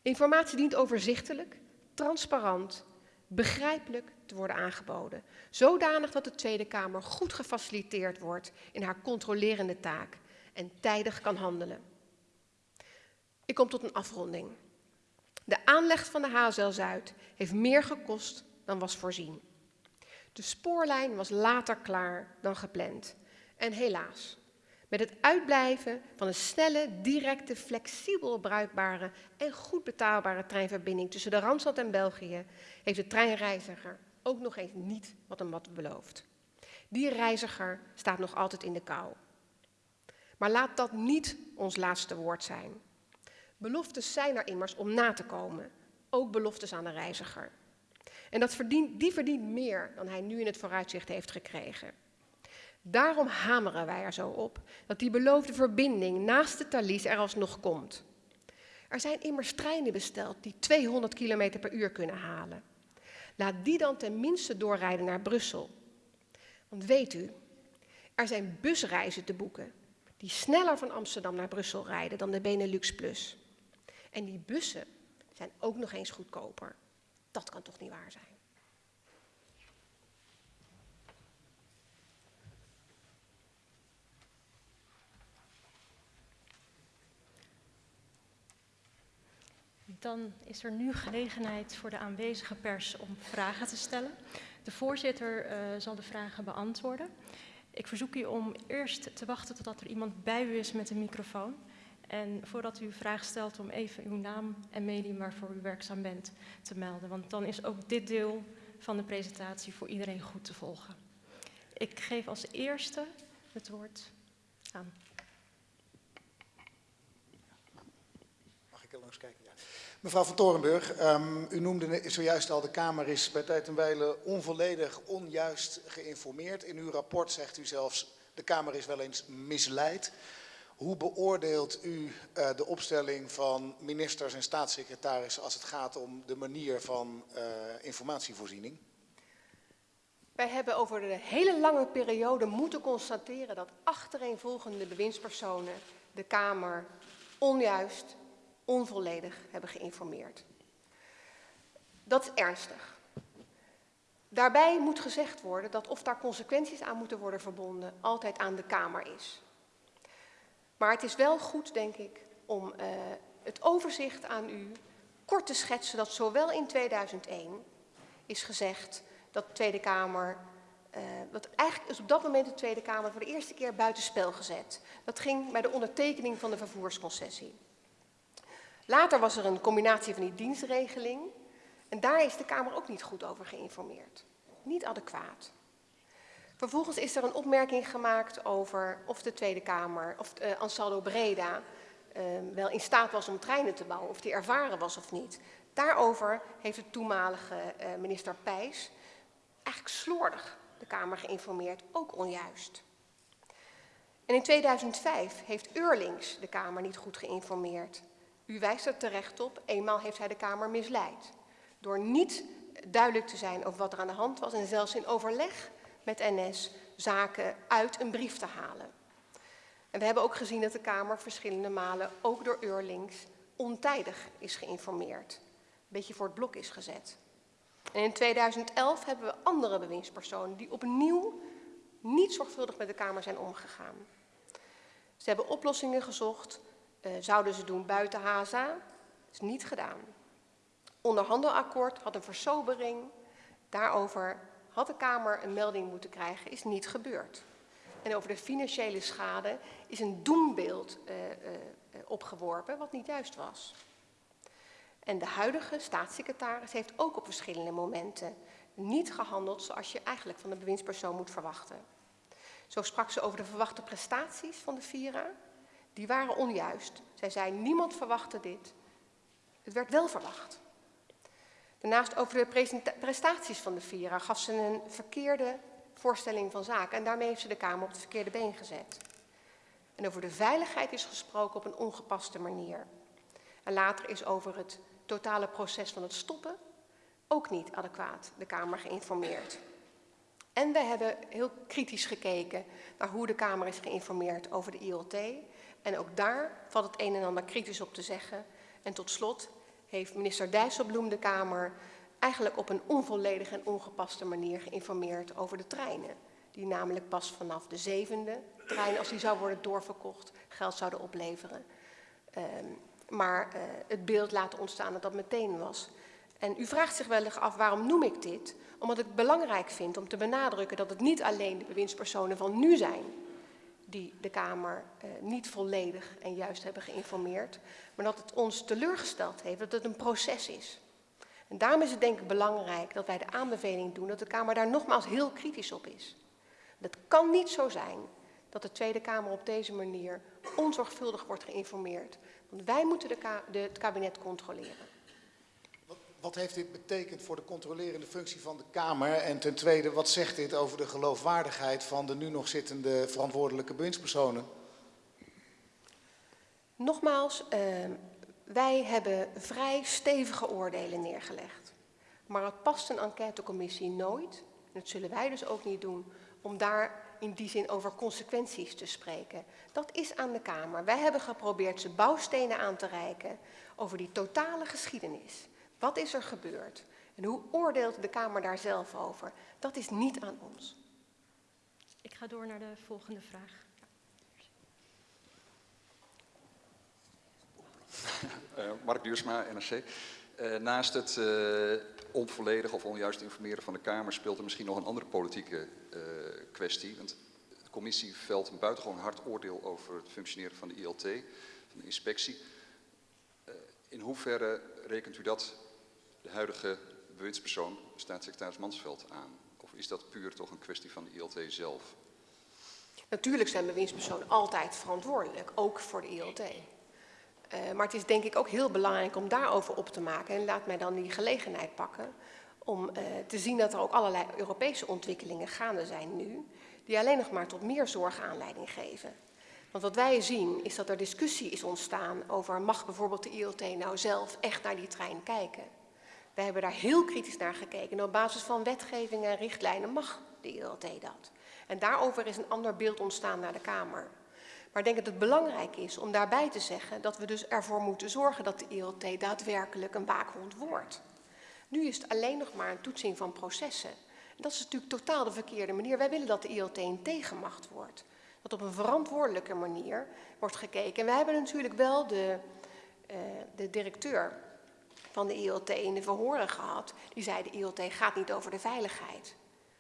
Informatie dient overzichtelijk, transparant begrijpelijk te worden aangeboden. Zodanig dat de Tweede Kamer goed gefaciliteerd wordt in haar controlerende taak en tijdig kan handelen. Ik kom tot een afronding. De aanleg van de HZL Zuid heeft meer gekost dan was voorzien. De spoorlijn was later klaar dan gepland. En helaas, met het uitblijven van een snelle, directe, flexibel bruikbare en goed betaalbare treinverbinding tussen de Randstad en België heeft de treinreiziger ook nog eens niet wat hem wat beloofd. Die reiziger staat nog altijd in de kou. Maar laat dat niet ons laatste woord zijn. Beloftes zijn er immers om na te komen, ook beloftes aan de reiziger. En dat verdient, die verdient meer dan hij nu in het vooruitzicht heeft gekregen. Daarom hameren wij er zo op dat die beloofde verbinding naast de Thalys er alsnog komt. Er zijn immers treinen besteld die 200 km per uur kunnen halen. Laat die dan tenminste doorrijden naar Brussel. Want weet u, er zijn busreizen te boeken die sneller van Amsterdam naar Brussel rijden dan de Benelux Plus. En die bussen zijn ook nog eens goedkoper. Dat kan toch niet waar zijn? Dan is er nu gelegenheid voor de aanwezige pers om vragen te stellen. De voorzitter uh, zal de vragen beantwoorden. Ik verzoek u om eerst te wachten totdat er iemand bij u is met een microfoon. En voordat u uw vraag stelt om even uw naam en medium waarvoor u werkzaam bent te melden. Want dan is ook dit deel van de presentatie voor iedereen goed te volgen. Ik geef als eerste het woord aan. Mag ik er langs kijken? Ja. Mevrouw van Torenburg, um, u noemde zojuist al, de Kamer is bij tijd en wijle onvolledig, onjuist geïnformeerd. In uw rapport zegt u zelfs, de Kamer is wel eens misleid. Hoe beoordeelt u uh, de opstelling van ministers en staatssecretarissen als het gaat om de manier van uh, informatievoorziening? Wij hebben over de hele lange periode moeten constateren dat achtereenvolgende bewindspersonen de Kamer onjuist, onvolledig hebben geïnformeerd. Dat is ernstig. Daarbij moet gezegd worden dat of daar consequenties aan moeten worden verbonden, altijd aan de Kamer is. Maar het is wel goed, denk ik, om uh, het overzicht aan u kort te schetsen dat zowel in 2001 is gezegd dat de Tweede Kamer, uh, dat eigenlijk is op dat moment de Tweede Kamer voor de eerste keer buitenspel gezet. Dat ging bij de ondertekening van de vervoersconcessie. Later was er een combinatie van die dienstregeling en daar is de Kamer ook niet goed over geïnformeerd. Niet adequaat. Vervolgens is er een opmerking gemaakt over of de Tweede Kamer, of uh, Ansaldo Breda, uh, wel in staat was om treinen te bouwen, of die ervaren was of niet. Daarover heeft de toenmalige uh, minister Pijs eigenlijk slordig de Kamer geïnformeerd, ook onjuist. En in 2005 heeft Eurlings de Kamer niet goed geïnformeerd. U wijst er terecht op, eenmaal heeft hij de Kamer misleid. Door niet duidelijk te zijn over wat er aan de hand was en zelfs in overleg met NS zaken uit een brief te halen. En we hebben ook gezien dat de Kamer verschillende malen, ook door Eurlings, ontijdig is geïnformeerd. Een beetje voor het blok is gezet. En in 2011 hebben we andere bewindspersonen die opnieuw niet zorgvuldig met de Kamer zijn omgegaan. Ze hebben oplossingen gezocht, uh, zouden ze doen buiten HAZA, is niet gedaan. Onderhandelakkoord had een versobering, daarover had de Kamer een melding moeten krijgen, is niet gebeurd. En over de financiële schade is een doembeeld uh, uh, opgeworpen, wat niet juist was. En de huidige staatssecretaris heeft ook op verschillende momenten niet gehandeld zoals je eigenlijk van de bewindspersoon moet verwachten. Zo sprak ze over de verwachte prestaties van de Vira. Die waren onjuist. Zij zei, niemand verwachtte dit. Het werd wel verwacht. Daarnaast over de prestaties van de Vira gaf ze een verkeerde voorstelling van zaken. En daarmee heeft ze de Kamer op het verkeerde been gezet. En over de veiligheid is gesproken op een ongepaste manier. En later is over het totale proces van het stoppen ook niet adequaat de Kamer geïnformeerd. En we hebben heel kritisch gekeken naar hoe de Kamer is geïnformeerd over de ILT. En ook daar valt het een en ander kritisch op te zeggen. En tot slot heeft minister Dijsselbloem de Kamer eigenlijk op een onvolledige en ongepaste manier geïnformeerd over de treinen. Die namelijk pas vanaf de zevende trein, als die zou worden doorverkocht, geld zouden opleveren. Um, maar uh, het beeld laten ontstaan dat dat meteen was. En u vraagt zich wel af, waarom noem ik dit? Omdat ik het belangrijk vind om te benadrukken dat het niet alleen de bewindspersonen van nu zijn die de Kamer uh, niet volledig en juist hebben geïnformeerd, maar dat het ons teleurgesteld heeft dat het een proces is. En daarom is het denk ik belangrijk dat wij de aanbeveling doen dat de Kamer daar nogmaals heel kritisch op is. Het kan niet zo zijn dat de Tweede Kamer op deze manier onzorgvuldig wordt geïnformeerd. Want wij moeten de, het kabinet controleren. Wat, heeft dit betekend voor de controlerende functie van de Kamer? En ten tweede, wat zegt dit over de geloofwaardigheid van de nu nog zittende verantwoordelijke bewindspersonen? Nogmaals, uh, wij hebben vrij stevige oordelen neergelegd. Maar het past een enquêtecommissie nooit, en dat zullen wij dus ook niet doen, om daar in die zin over consequenties te spreken. Dat is aan de Kamer. Wij hebben geprobeerd ze bouwstenen aan te reiken over die totale geschiedenis. Wat is er gebeurd? En hoe oordeelt de Kamer daar zelf over? Dat is niet aan ons. Ik ga door naar de volgende vraag. Uh, Mark Duursma, NRC. Uh, naast het uh, onvolledig of onjuist informeren van de Kamer speelt er misschien nog een andere politieke uh, kwestie. Want de commissie velt een buitengewoon hard oordeel over het functioneren van de ILT, van de inspectie. Uh, in hoeverre rekent u dat huidige bewindspersoon, staatssecretaris Mansveld, aan? Of is dat puur toch een kwestie van de ILT zelf? Natuurlijk zijn bewindspersonen altijd verantwoordelijk, ook voor de ILT. Uh, maar het is denk ik ook heel belangrijk om daarover op te maken. En laat mij dan die gelegenheid pakken om uh, te zien dat er ook allerlei Europese ontwikkelingen gaande zijn nu, die alleen nog maar tot meer zorg aanleiding geven. Want wat wij zien is dat er discussie is ontstaan over mag bijvoorbeeld de ILT nou zelf echt naar die trein kijken. Wij hebben daar heel kritisch naar gekeken en op basis van wetgeving en richtlijnen mag de ILT dat. En daarover is een ander beeld ontstaan naar de Kamer. Maar ik denk dat het belangrijk is om daarbij te zeggen dat we dus ervoor moeten zorgen dat de ILT daadwerkelijk een waakhond wordt. Nu is het alleen nog maar een toetsing van processen. En dat is natuurlijk totaal de verkeerde manier. Wij willen dat de ILT een tegenmacht wordt. Dat op een verantwoordelijke manier wordt gekeken. En wij hebben natuurlijk wel de, uh, de directeur van de ILT in de verhoren gehad. Die zei de ILT gaat niet over de veiligheid.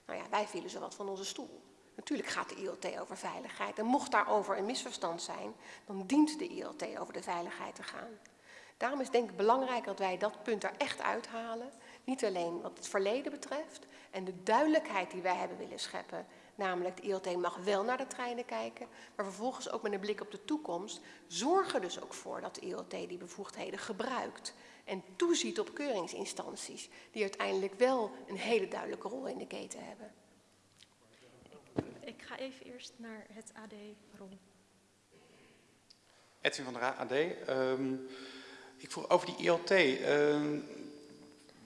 Nou ja, wij vielen zo wat van onze stoel. Natuurlijk gaat de ILT over veiligheid. En mocht daarover een misverstand zijn, dan dient de ILT over de veiligheid te gaan. Daarom is denk ik belangrijk dat wij dat punt er echt uithalen. Niet alleen wat het verleden betreft en de duidelijkheid die wij hebben willen scheppen. Namelijk, de ILT mag wel naar de treinen kijken, maar vervolgens ook met een blik op de toekomst. Zorg er dus ook voor dat de ILT die bevoegdheden gebruikt. En toeziet op keuringsinstanties die uiteindelijk wel een hele duidelijke rol in de keten hebben. Ik ga even eerst naar het AD, Ron. Edwin van der AD. Um, ik vroeg over die ILT. Uh,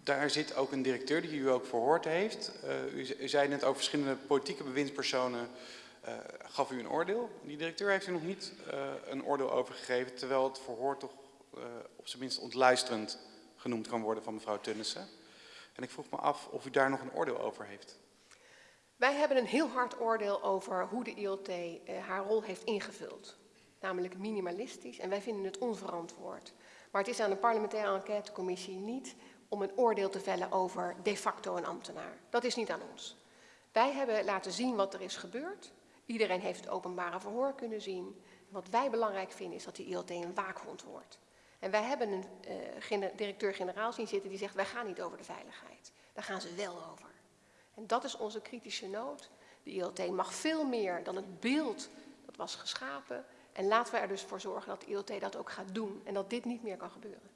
daar zit ook een directeur die u ook verhoord heeft. Uh, u, u, zei net over verschillende politieke bewindspersonen. Uh, gaf u een oordeel. Die directeur heeft u nog niet uh, een oordeel over gegeven, terwijl het verhoor toch op zijn minst ontluisterend genoemd kan worden van mevrouw Tunnissen. En ik vroeg me af of u daar nog een oordeel over heeft. Wij hebben een heel hard oordeel over hoe de ILT haar rol heeft ingevuld. Namelijk minimalistisch en wij vinden het onverantwoord. Maar het is aan de parlementaire enquêtecommissie niet om een oordeel te vellen over de facto een ambtenaar. Dat is niet aan ons. Wij hebben laten zien wat er is gebeurd. Iedereen heeft het openbare verhoor kunnen zien. Wat wij belangrijk vinden is dat de ILT een waakhond wordt. En wij hebben een uh, directeur-generaal zien zitten die zegt wij gaan niet over de veiligheid. Daar gaan ze wel over. En dat is onze kritische noot. De ILT mag veel meer dan het beeld dat was geschapen en laten we er dus voor zorgen dat de ILT dat ook gaat doen en dat dit niet meer kan gebeuren.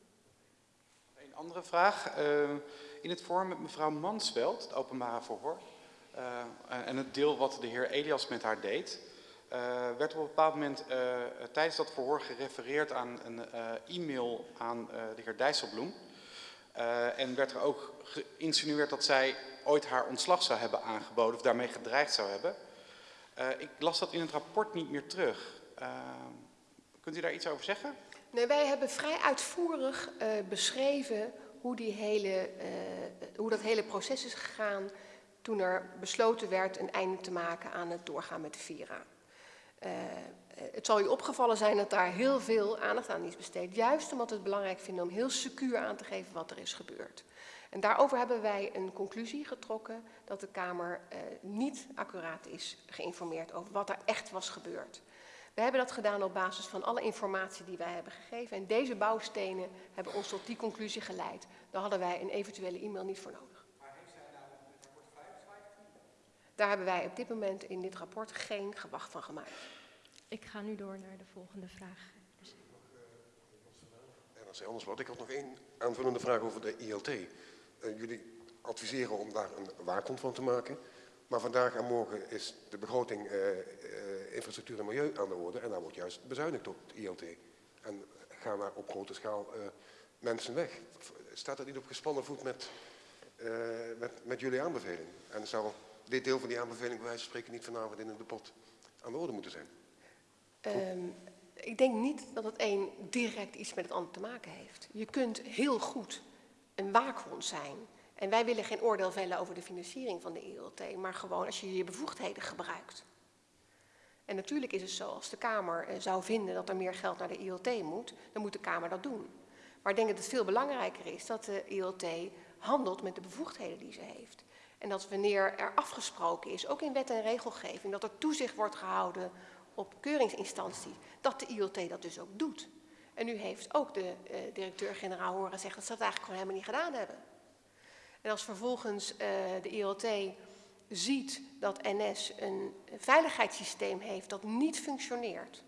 Een andere vraag. Uh, in het forum met mevrouw Mansveld, het openbare verhoor, uh, en het deel wat de heer Elias met haar deed, werd op een bepaald moment tijdens dat verhoor gerefereerd aan een e-mail aan de heer Dijsselbloem. en werd er ook geïnsinueerd dat zij ooit haar ontslag zou hebben aangeboden of daarmee gedreigd zou hebben. ik las dat in het rapport niet meer terug. Kunt u daar iets over zeggen? Nee, wij hebben vrij uitvoerig beschreven hoe, die hele, hoe dat hele proces is gegaan toen er besloten werd een einde te maken aan het doorgaan met de Vira. Het zal u opgevallen zijn dat daar heel veel aandacht aan is besteed, juist omdat we het belangrijk vinden om heel secuur aan te geven wat er is gebeurd. En daarover hebben wij een conclusie getrokken dat de Kamer niet accuraat is geïnformeerd over wat er echt was gebeurd. We hebben dat gedaan op basis van alle informatie die wij hebben gegeven. En deze bouwstenen hebben ons tot die conclusie geleid. Daar hadden wij een eventuele e-mail niet voor nodig. Maar heeft zij nou het rapport vrijgeslagen? Daar hebben wij op dit moment in dit rapport geen gewacht van gemaakt. Ik ga nu door naar de volgende vraag. Dus... En als anders wat. Ik had nog één aanvullende vraag over de ILT. Uh, jullie adviseren om daar een waakhond van te maken. Maar vandaag en morgen is de begroting uh, uh, infrastructuur en milieu aan de orde. En daar wordt juist bezuinigd op het ILT. En gaan daar op grote schaal uh, mensen weg. Staat dat niet op gespannen voet met, met, met jullie aanbeveling? En zou dit deel van die aanbeveling bij wijze van spreken niet vanavond in het debat aan de orde moeten zijn? Um, ik denk niet dat het een direct iets met het ander te maken heeft. Je kunt heel goed een waakhond zijn en wij willen geen oordeel vellen over de financiering van de ILT, maar gewoon als je je bevoegdheden gebruikt. En natuurlijk is het zo, als de Kamer eh, zou vinden dat er meer geld naar de ILT moet, dan moet de Kamer dat doen. Maar ik denk dat het veel belangrijker is dat de ILT handelt met de bevoegdheden die ze heeft. En dat wanneer er afgesproken is, ook in wet en regelgeving, dat er toezicht wordt gehouden op keuringsinstanties, dat de ILT dat dus ook doet. En nu heeft ook de uh, directeur-generaal horen zeggen dat ze dat eigenlijk gewoon helemaal niet gedaan hebben. En als vervolgens uh, de ILT ziet dat NS een veiligheidssysteem heeft dat niet functioneert,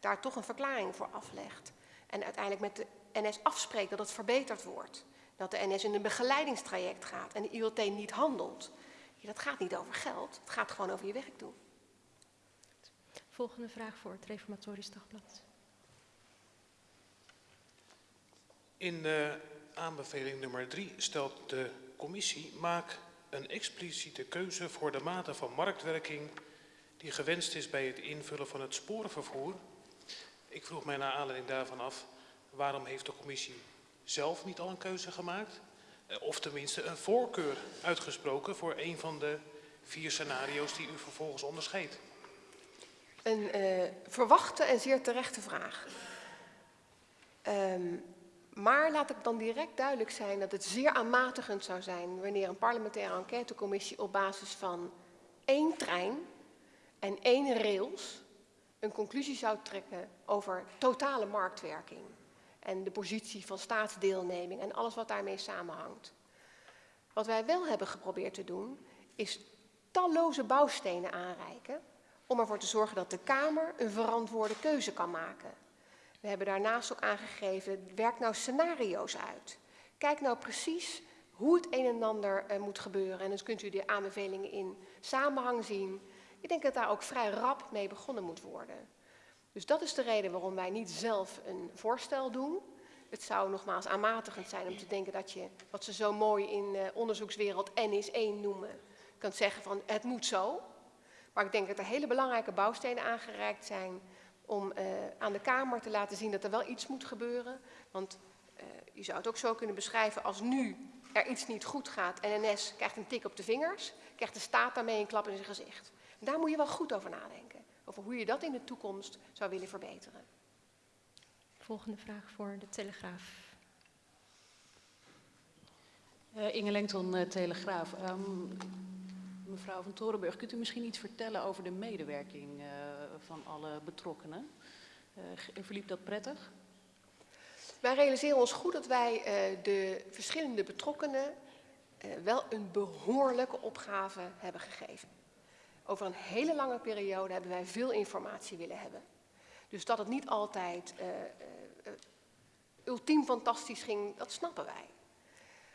daar toch een verklaring voor aflegt en uiteindelijk met de NS afspreekt dat het verbeterd wordt, dat de NS in een begeleidingstraject gaat en de ILT niet handelt. Ja, dat gaat niet over geld, het gaat gewoon over je werk doen. Volgende vraag voor het Reformatorisch Dagblad. In uh, aanbeveling nummer 3 stelt de commissie: maak een expliciete keuze voor de mate van marktwerking die gewenst is bij het invullen van het sporenvervoer. Ik vroeg mij naar aanleiding daarvan af, waarom heeft de commissie zelf niet al een keuze gemaakt? Eh, of tenminste een voorkeur uitgesproken voor een van de vier scenario's die u vervolgens onderscheidt? Een uh, verwachte en zeer terechte vraag. Um, maar laat ik dan direct duidelijk zijn dat het zeer aanmatigend zou zijn wanneer een parlementaire enquêtecommissie op basis van één trein en één rails een conclusie zou trekken over totale marktwerking en de positie van staatsdeelneming en alles wat daarmee samenhangt. Wat wij wel hebben geprobeerd te doen, is talloze bouwstenen aanreiken om ervoor te zorgen dat de Kamer een verantwoorde keuze kan maken. We hebben daarnaast ook aangegeven, werk nou scenario's uit. Kijk nou precies hoe het een en ander uh, moet gebeuren. En dan kunt u de aanbevelingen in samenhang zien. Ik denk dat daar ook vrij rap mee begonnen moet worden. Dus dat is de reden waarom wij niet zelf een voorstel doen. Het zou nogmaals aanmatigend zijn om te denken dat je, wat ze zo mooi in uh, onderzoekswereld N is 1 noemen, kunt zeggen van het moet zo. Maar ik denk dat er hele belangrijke bouwstenen aangereikt zijn om uh, aan de Kamer te laten zien dat er wel iets moet gebeuren. Want uh, je zou het ook zo kunnen beschrijven als nu er iets niet goed gaat en NS krijgt een tik op de vingers, krijgt de staat daarmee een klap in zijn gezicht. Daar moet je wel goed over nadenken, over hoe je dat in de toekomst zou willen verbeteren. Volgende vraag voor de Telegraaf. Uh, Inge Lengton, uh, Telegraaf. Um, mevrouw van Torenburg, kunt u misschien iets vertellen over de medewerking uh, van alle betrokkenen? Uh, verliep dat prettig? Wij realiseren ons goed dat wij uh, de verschillende betrokkenen wel een behoorlijke opgave hebben gegeven. Over een hele lange periode hebben wij veel informatie willen hebben. Dus dat het niet altijd ultiem fantastisch ging, dat snappen wij.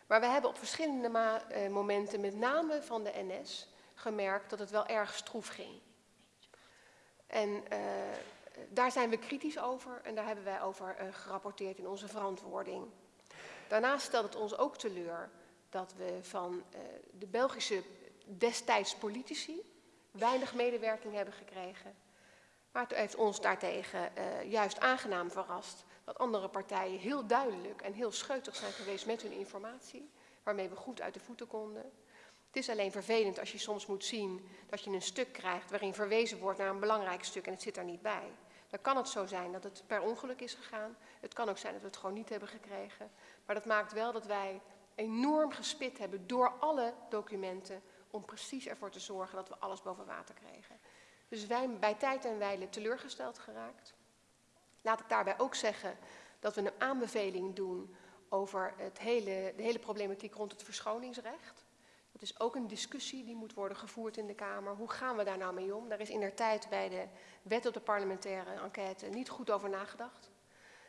Maar we hebben op verschillende uh, momenten, met name van de NS, gemerkt dat het wel erg stroef ging. En daar zijn we kritisch over en daar hebben wij over gerapporteerd in onze verantwoording. Daarnaast stelt het ons ook teleur dat we van de Belgische destijds politici weinig medewerking hebben gekregen. Maar het heeft ons daartegen juist aangenaam verrast dat andere partijen heel duidelijk en heel scheutig zijn geweest met hun informatie, waarmee we goed uit de voeten konden. Het is alleen vervelend als je soms moet zien dat je een stuk krijgt waarin verwezen wordt naar een belangrijk stuk en het zit er niet bij. Dan kan het zo zijn dat het per ongeluk is gegaan. Het kan ook zijn dat we het gewoon niet hebben gekregen. Maar dat maakt wel dat wij enorm gespit hebben door alle documenten om precies ervoor te zorgen dat we alles boven water kregen. Dus wij bij tijd en wijle teleurgesteld geraakt. Laat ik daarbij ook zeggen dat we een aanbeveling doen over het hele, de hele problematiek rond het verschoningsrecht. Dat is ook een discussie die moet worden gevoerd in de Kamer. Hoe gaan we daar nou mee om? Daar is in der tijd bij de wet op de parlementaire enquête niet goed over nagedacht.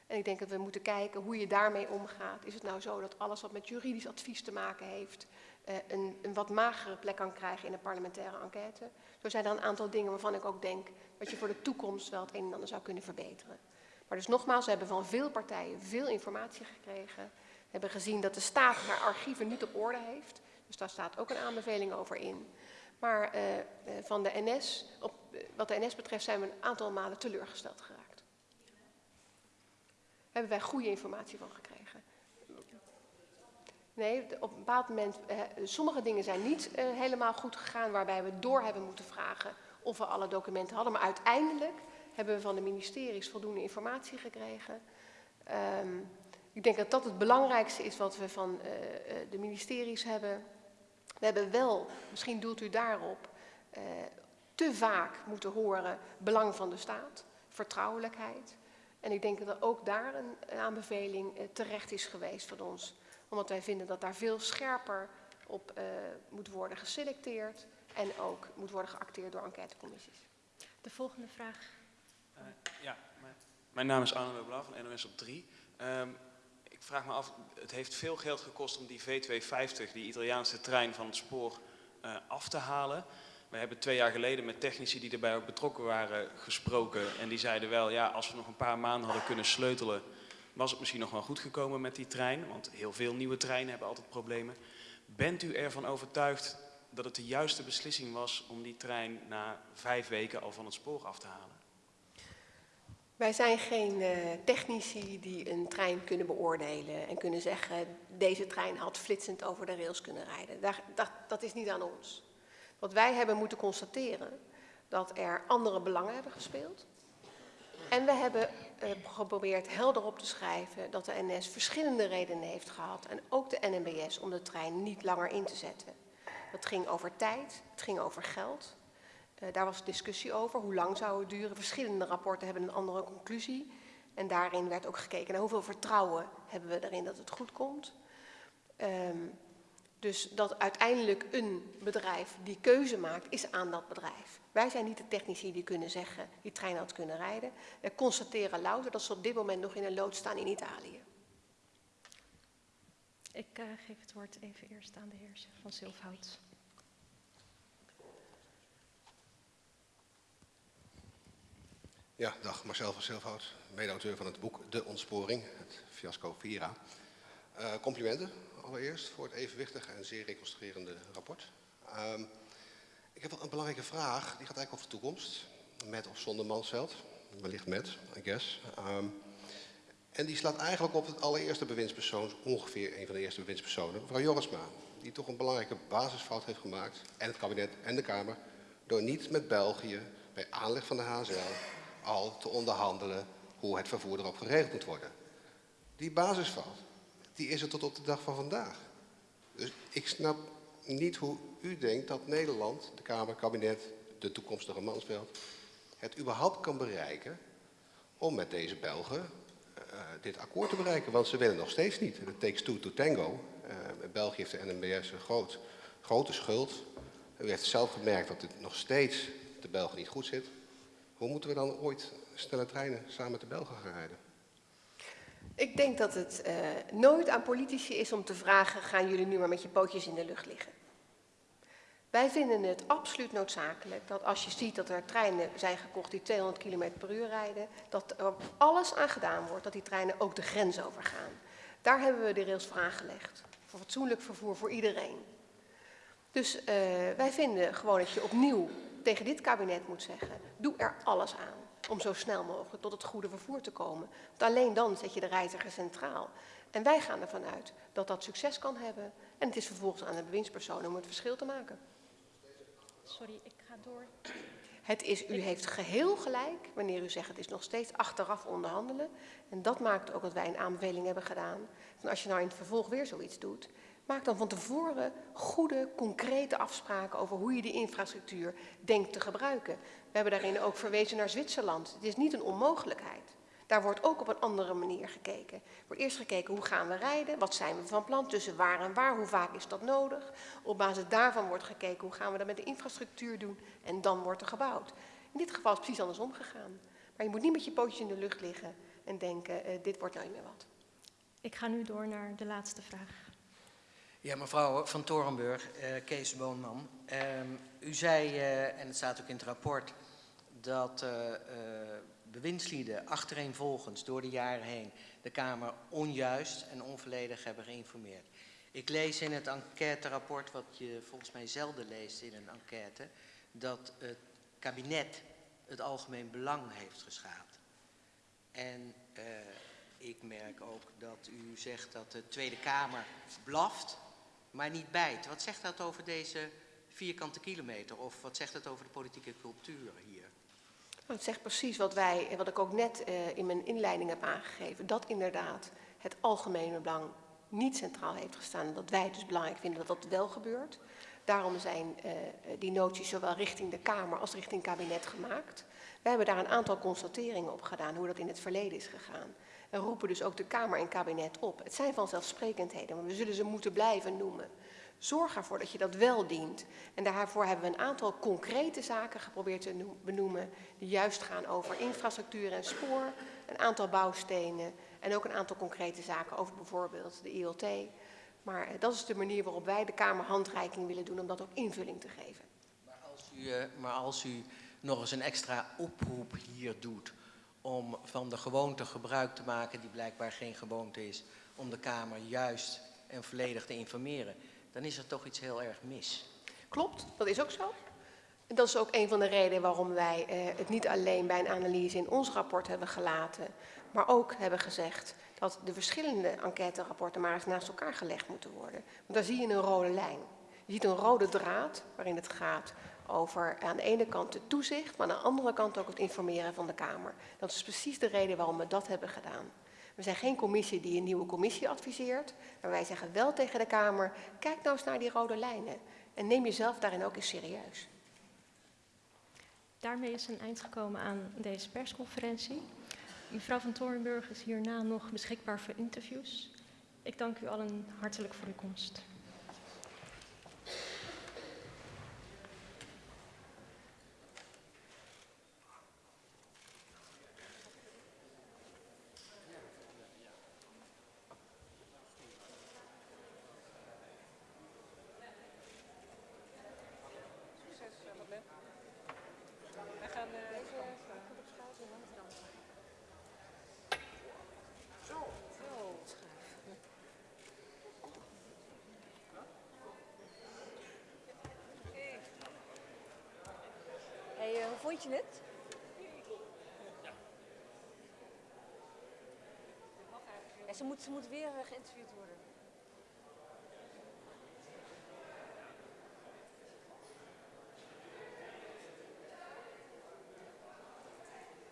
En ik denk dat we moeten kijken hoe je daarmee omgaat. Is het nou zo dat alles wat met juridisch advies te maken heeft, een, een, wat magere plek kan krijgen in de parlementaire enquête? Zo zijn er een aantal dingen waarvan ik ook denk dat je voor de toekomst wel het een en ander zou kunnen verbeteren. Maar dus nogmaals, we hebben van veel partijen veel informatie gekregen. We hebben gezien dat de staat haar archieven niet op orde heeft. Dus daar staat ook een aanbeveling over in. Maar uh, van de NS, op, wat de NS betreft zijn we een aantal malen teleurgesteld geraakt. Hebben wij goede informatie van gekregen. Nee, op een bepaald moment, uh, sommige dingen zijn niet helemaal goed gegaan, waarbij we door hebben moeten vragen of we alle documenten hadden. Maar uiteindelijk hebben we van de ministeries voldoende informatie gekregen. Um, ik denk dat dat het belangrijkste is wat we van uh, de ministeries hebben We hebben wel, misschien doelt u daarop, uh, te vaak moeten horen belang van de staat, vertrouwelijkheid. En ik denk dat ook daar een aanbeveling terecht is geweest van ons. Omdat wij vinden dat daar veel scherper op uh, moet worden geselecteerd en ook moet worden geacteerd door enquêtecommissies. De volgende vraag. ja, mijn naam is Arno Blauw van NOS op 3. Um, ik vraag me af, het heeft veel geld gekost om die V250, die Italiaanse trein van het spoor, uh, af te halen. We hebben twee jaar geleden met technici die erbij ook betrokken waren gesproken. En die zeiden wel, ja, als we nog een paar maanden hadden kunnen sleutelen, was het misschien nog wel goed gekomen met die trein. Want heel veel nieuwe treinen hebben altijd problemen. Bent u ervan overtuigd dat het de juiste beslissing was om die trein na vijf weken al van het spoor af te halen? Wij zijn geen uh, technici die een trein kunnen beoordelen en kunnen zeggen deze trein had flitsend over de rails kunnen rijden. Dat, dat is niet aan ons. Wat wij hebben moeten constateren, dat er andere belangen hebben gespeeld. En we hebben geprobeerd helder op te schrijven dat de NS verschillende redenen heeft gehad en ook de NMBS om de trein niet langer in te zetten. Dat ging over tijd, het ging over geld, uh, daar was discussie over. Hoe lang zou het duren? Verschillende rapporten hebben een andere conclusie. En daarin werd ook gekeken naar hoeveel vertrouwen hebben we erin dat het goed komt. Um, dus dat uiteindelijk een bedrijf die keuze maakt, is aan dat bedrijf. Wij zijn niet de technici die kunnen zeggen, die trein had kunnen rijden. We constateren louter dat ze op dit moment nog in een lood staan in Italië. Ik uh, geef het woord even eerst aan de heer van Zilfhout. Ja, dag Marcel van Zilfhout, mede-auteur van het boek De Ontsporing, het fiasco Vira. Uh, complimenten allereerst voor het evenwichtige en zeer reconstruerende rapport. Um, ik heb wel een belangrijke vraag, die gaat eigenlijk over de toekomst. Met of zonder Mansveld, wellicht met, I guess. Um, en die slaat eigenlijk op het allereerste bewindspersoon, ongeveer een van de eerste bewindspersonen, mevrouw Jorisma. Die toch een belangrijke basisfout heeft gemaakt, en het kabinet en de Kamer, door niet met België bij aanleg van de HZL al te onderhandelen hoe het vervoer erop geregeld moet worden. Die basisfout, die is er tot op de dag van vandaag. Dus ik snap niet hoe u denkt dat Nederland, de Kamer, kabinet, de toekomstige Mansveld, het überhaupt kan bereiken om met deze Belgen uh, dit akkoord te bereiken. Want ze willen nog steeds niet. Het takes two to tango. Uh, België heeft de NMBS een groot, grote schuld. U heeft zelf gemerkt dat het nog steeds de Belgen niet goed zit. Hoe moeten we dan ooit snelle treinen samen met de Belgen gaan rijden? Ik denk dat het uh, nooit aan politici is om te vragen, gaan jullie nu maar met je pootjes in de lucht liggen? Wij vinden het absoluut noodzakelijk dat als je ziet dat er treinen zijn gekocht die 200 km per uur rijden, dat er alles aan gedaan wordt dat die treinen ook de grens overgaan. Daar hebben we de rails voor aangelegd. Voor fatsoenlijk vervoer voor iedereen. Dus uh, wij vinden gewoon dat je opnieuw tegen dit kabinet moet zeggen, doe er alles aan om zo snel mogelijk tot het goede vervoer te komen. Want alleen dan zet je de reiziger centraal. En wij gaan ervan uit dat dat succes kan hebben. En het is vervolgens aan de bewindspersoon om het verschil te maken. Sorry, ik ga door. Het is, u heeft geheel gelijk wanneer u zegt het is nog steeds achteraf onderhandelen. En dat maakt ook dat wij een aanbeveling hebben gedaan. Van als je nou in het vervolg weer zoiets doet, Maak dan van tevoren goede, concrete afspraken over hoe je die infrastructuur denkt te gebruiken. We hebben daarin ook verwezen naar Zwitserland. Het is niet een onmogelijkheid. Daar wordt ook op een andere manier gekeken. Er wordt eerst gekeken hoe gaan we rijden, wat zijn we van plan, tussen waar en waar, hoe vaak is dat nodig. Op basis daarvan wordt gekeken hoe gaan we dat met de infrastructuur doen en dan wordt er gebouwd. In dit geval is het precies andersom gegaan. Maar je moet niet met je pootjes in de lucht liggen en denken, uh, dit wordt nou niet meer wat. Ik ga nu door naar de laatste vraag. Ja, mevrouw Van Torenburg, uh, Kees Boonman. Uh, u zei, uh, en het staat ook in het rapport, dat uh, bewindslieden achtereenvolgens door de jaren heen de Kamer onjuist en onvolledig hebben geïnformeerd. Ik lees in het enquêterapport, wat je volgens mij zelden leest in een enquête, dat het kabinet het algemeen belang heeft geschaad. En ik merk ook dat u zegt dat de Tweede Kamer blaft maar niet bijt. Wat zegt dat over deze vierkante kilometer? Of wat zegt dat over de politieke cultuur hier? Het zegt precies wat wij, wat ik ook net uh, in mijn inleiding heb aangegeven. Dat inderdaad het algemene belang niet centraal heeft gestaan. Dat wij het dus belangrijk vinden dat dat wel gebeurt. Daarom zijn uh, die noties zowel richting de Kamer als richting kabinet gemaakt. We hebben daar een aantal constateringen op gedaan, hoe dat in het verleden is gegaan. En roepen dus ook de Kamer en kabinet op. Het zijn vanzelfsprekendheden, maar we zullen ze moeten blijven noemen. Zorg ervoor dat je dat wel dient. En daarvoor hebben we een aantal concrete zaken geprobeerd te benoemen, die juist gaan over infrastructuur en spoor, een aantal bouwstenen en ook een aantal concrete zaken over bijvoorbeeld de ILT. Maar dat is de manier waarop wij de Kamer handreiking willen doen om dat ook invulling te geven. Maar als u, uh, maar als u nog eens een extra oproep hier doet om van de gewoonte gebruik te maken, die blijkbaar geen gewoonte is, om de Kamer juist en volledig te informeren, dan is er toch iets heel erg mis. Klopt, dat is ook zo. Dat is ook een van de redenen waarom wij eh, het niet alleen bij een analyse in ons rapport hebben gelaten, maar ook hebben gezegd dat de verschillende enquêterapporten maar eens naast elkaar gelegd moeten worden. Want daar zie je een rode lijn. Je ziet een rode draad waarin het gaat over aan de ene kant het toezicht, maar aan de andere kant ook het informeren van de Kamer. Dat is precies de reden waarom we dat hebben gedaan. We zijn geen commissie die een nieuwe commissie adviseert, maar wij zeggen wel tegen de Kamer, kijk nou eens naar die rode lijnen en neem jezelf daarin ook eens serieus. Daarmee is een eind gekomen aan deze persconferentie. Mevrouw van Torenburg is hierna nog beschikbaar voor interviews. Ik dank u allen hartelijk voor uw komst. Vond je het? Ja. ze, moet, ze moet weer uh, geïnterviewd worden.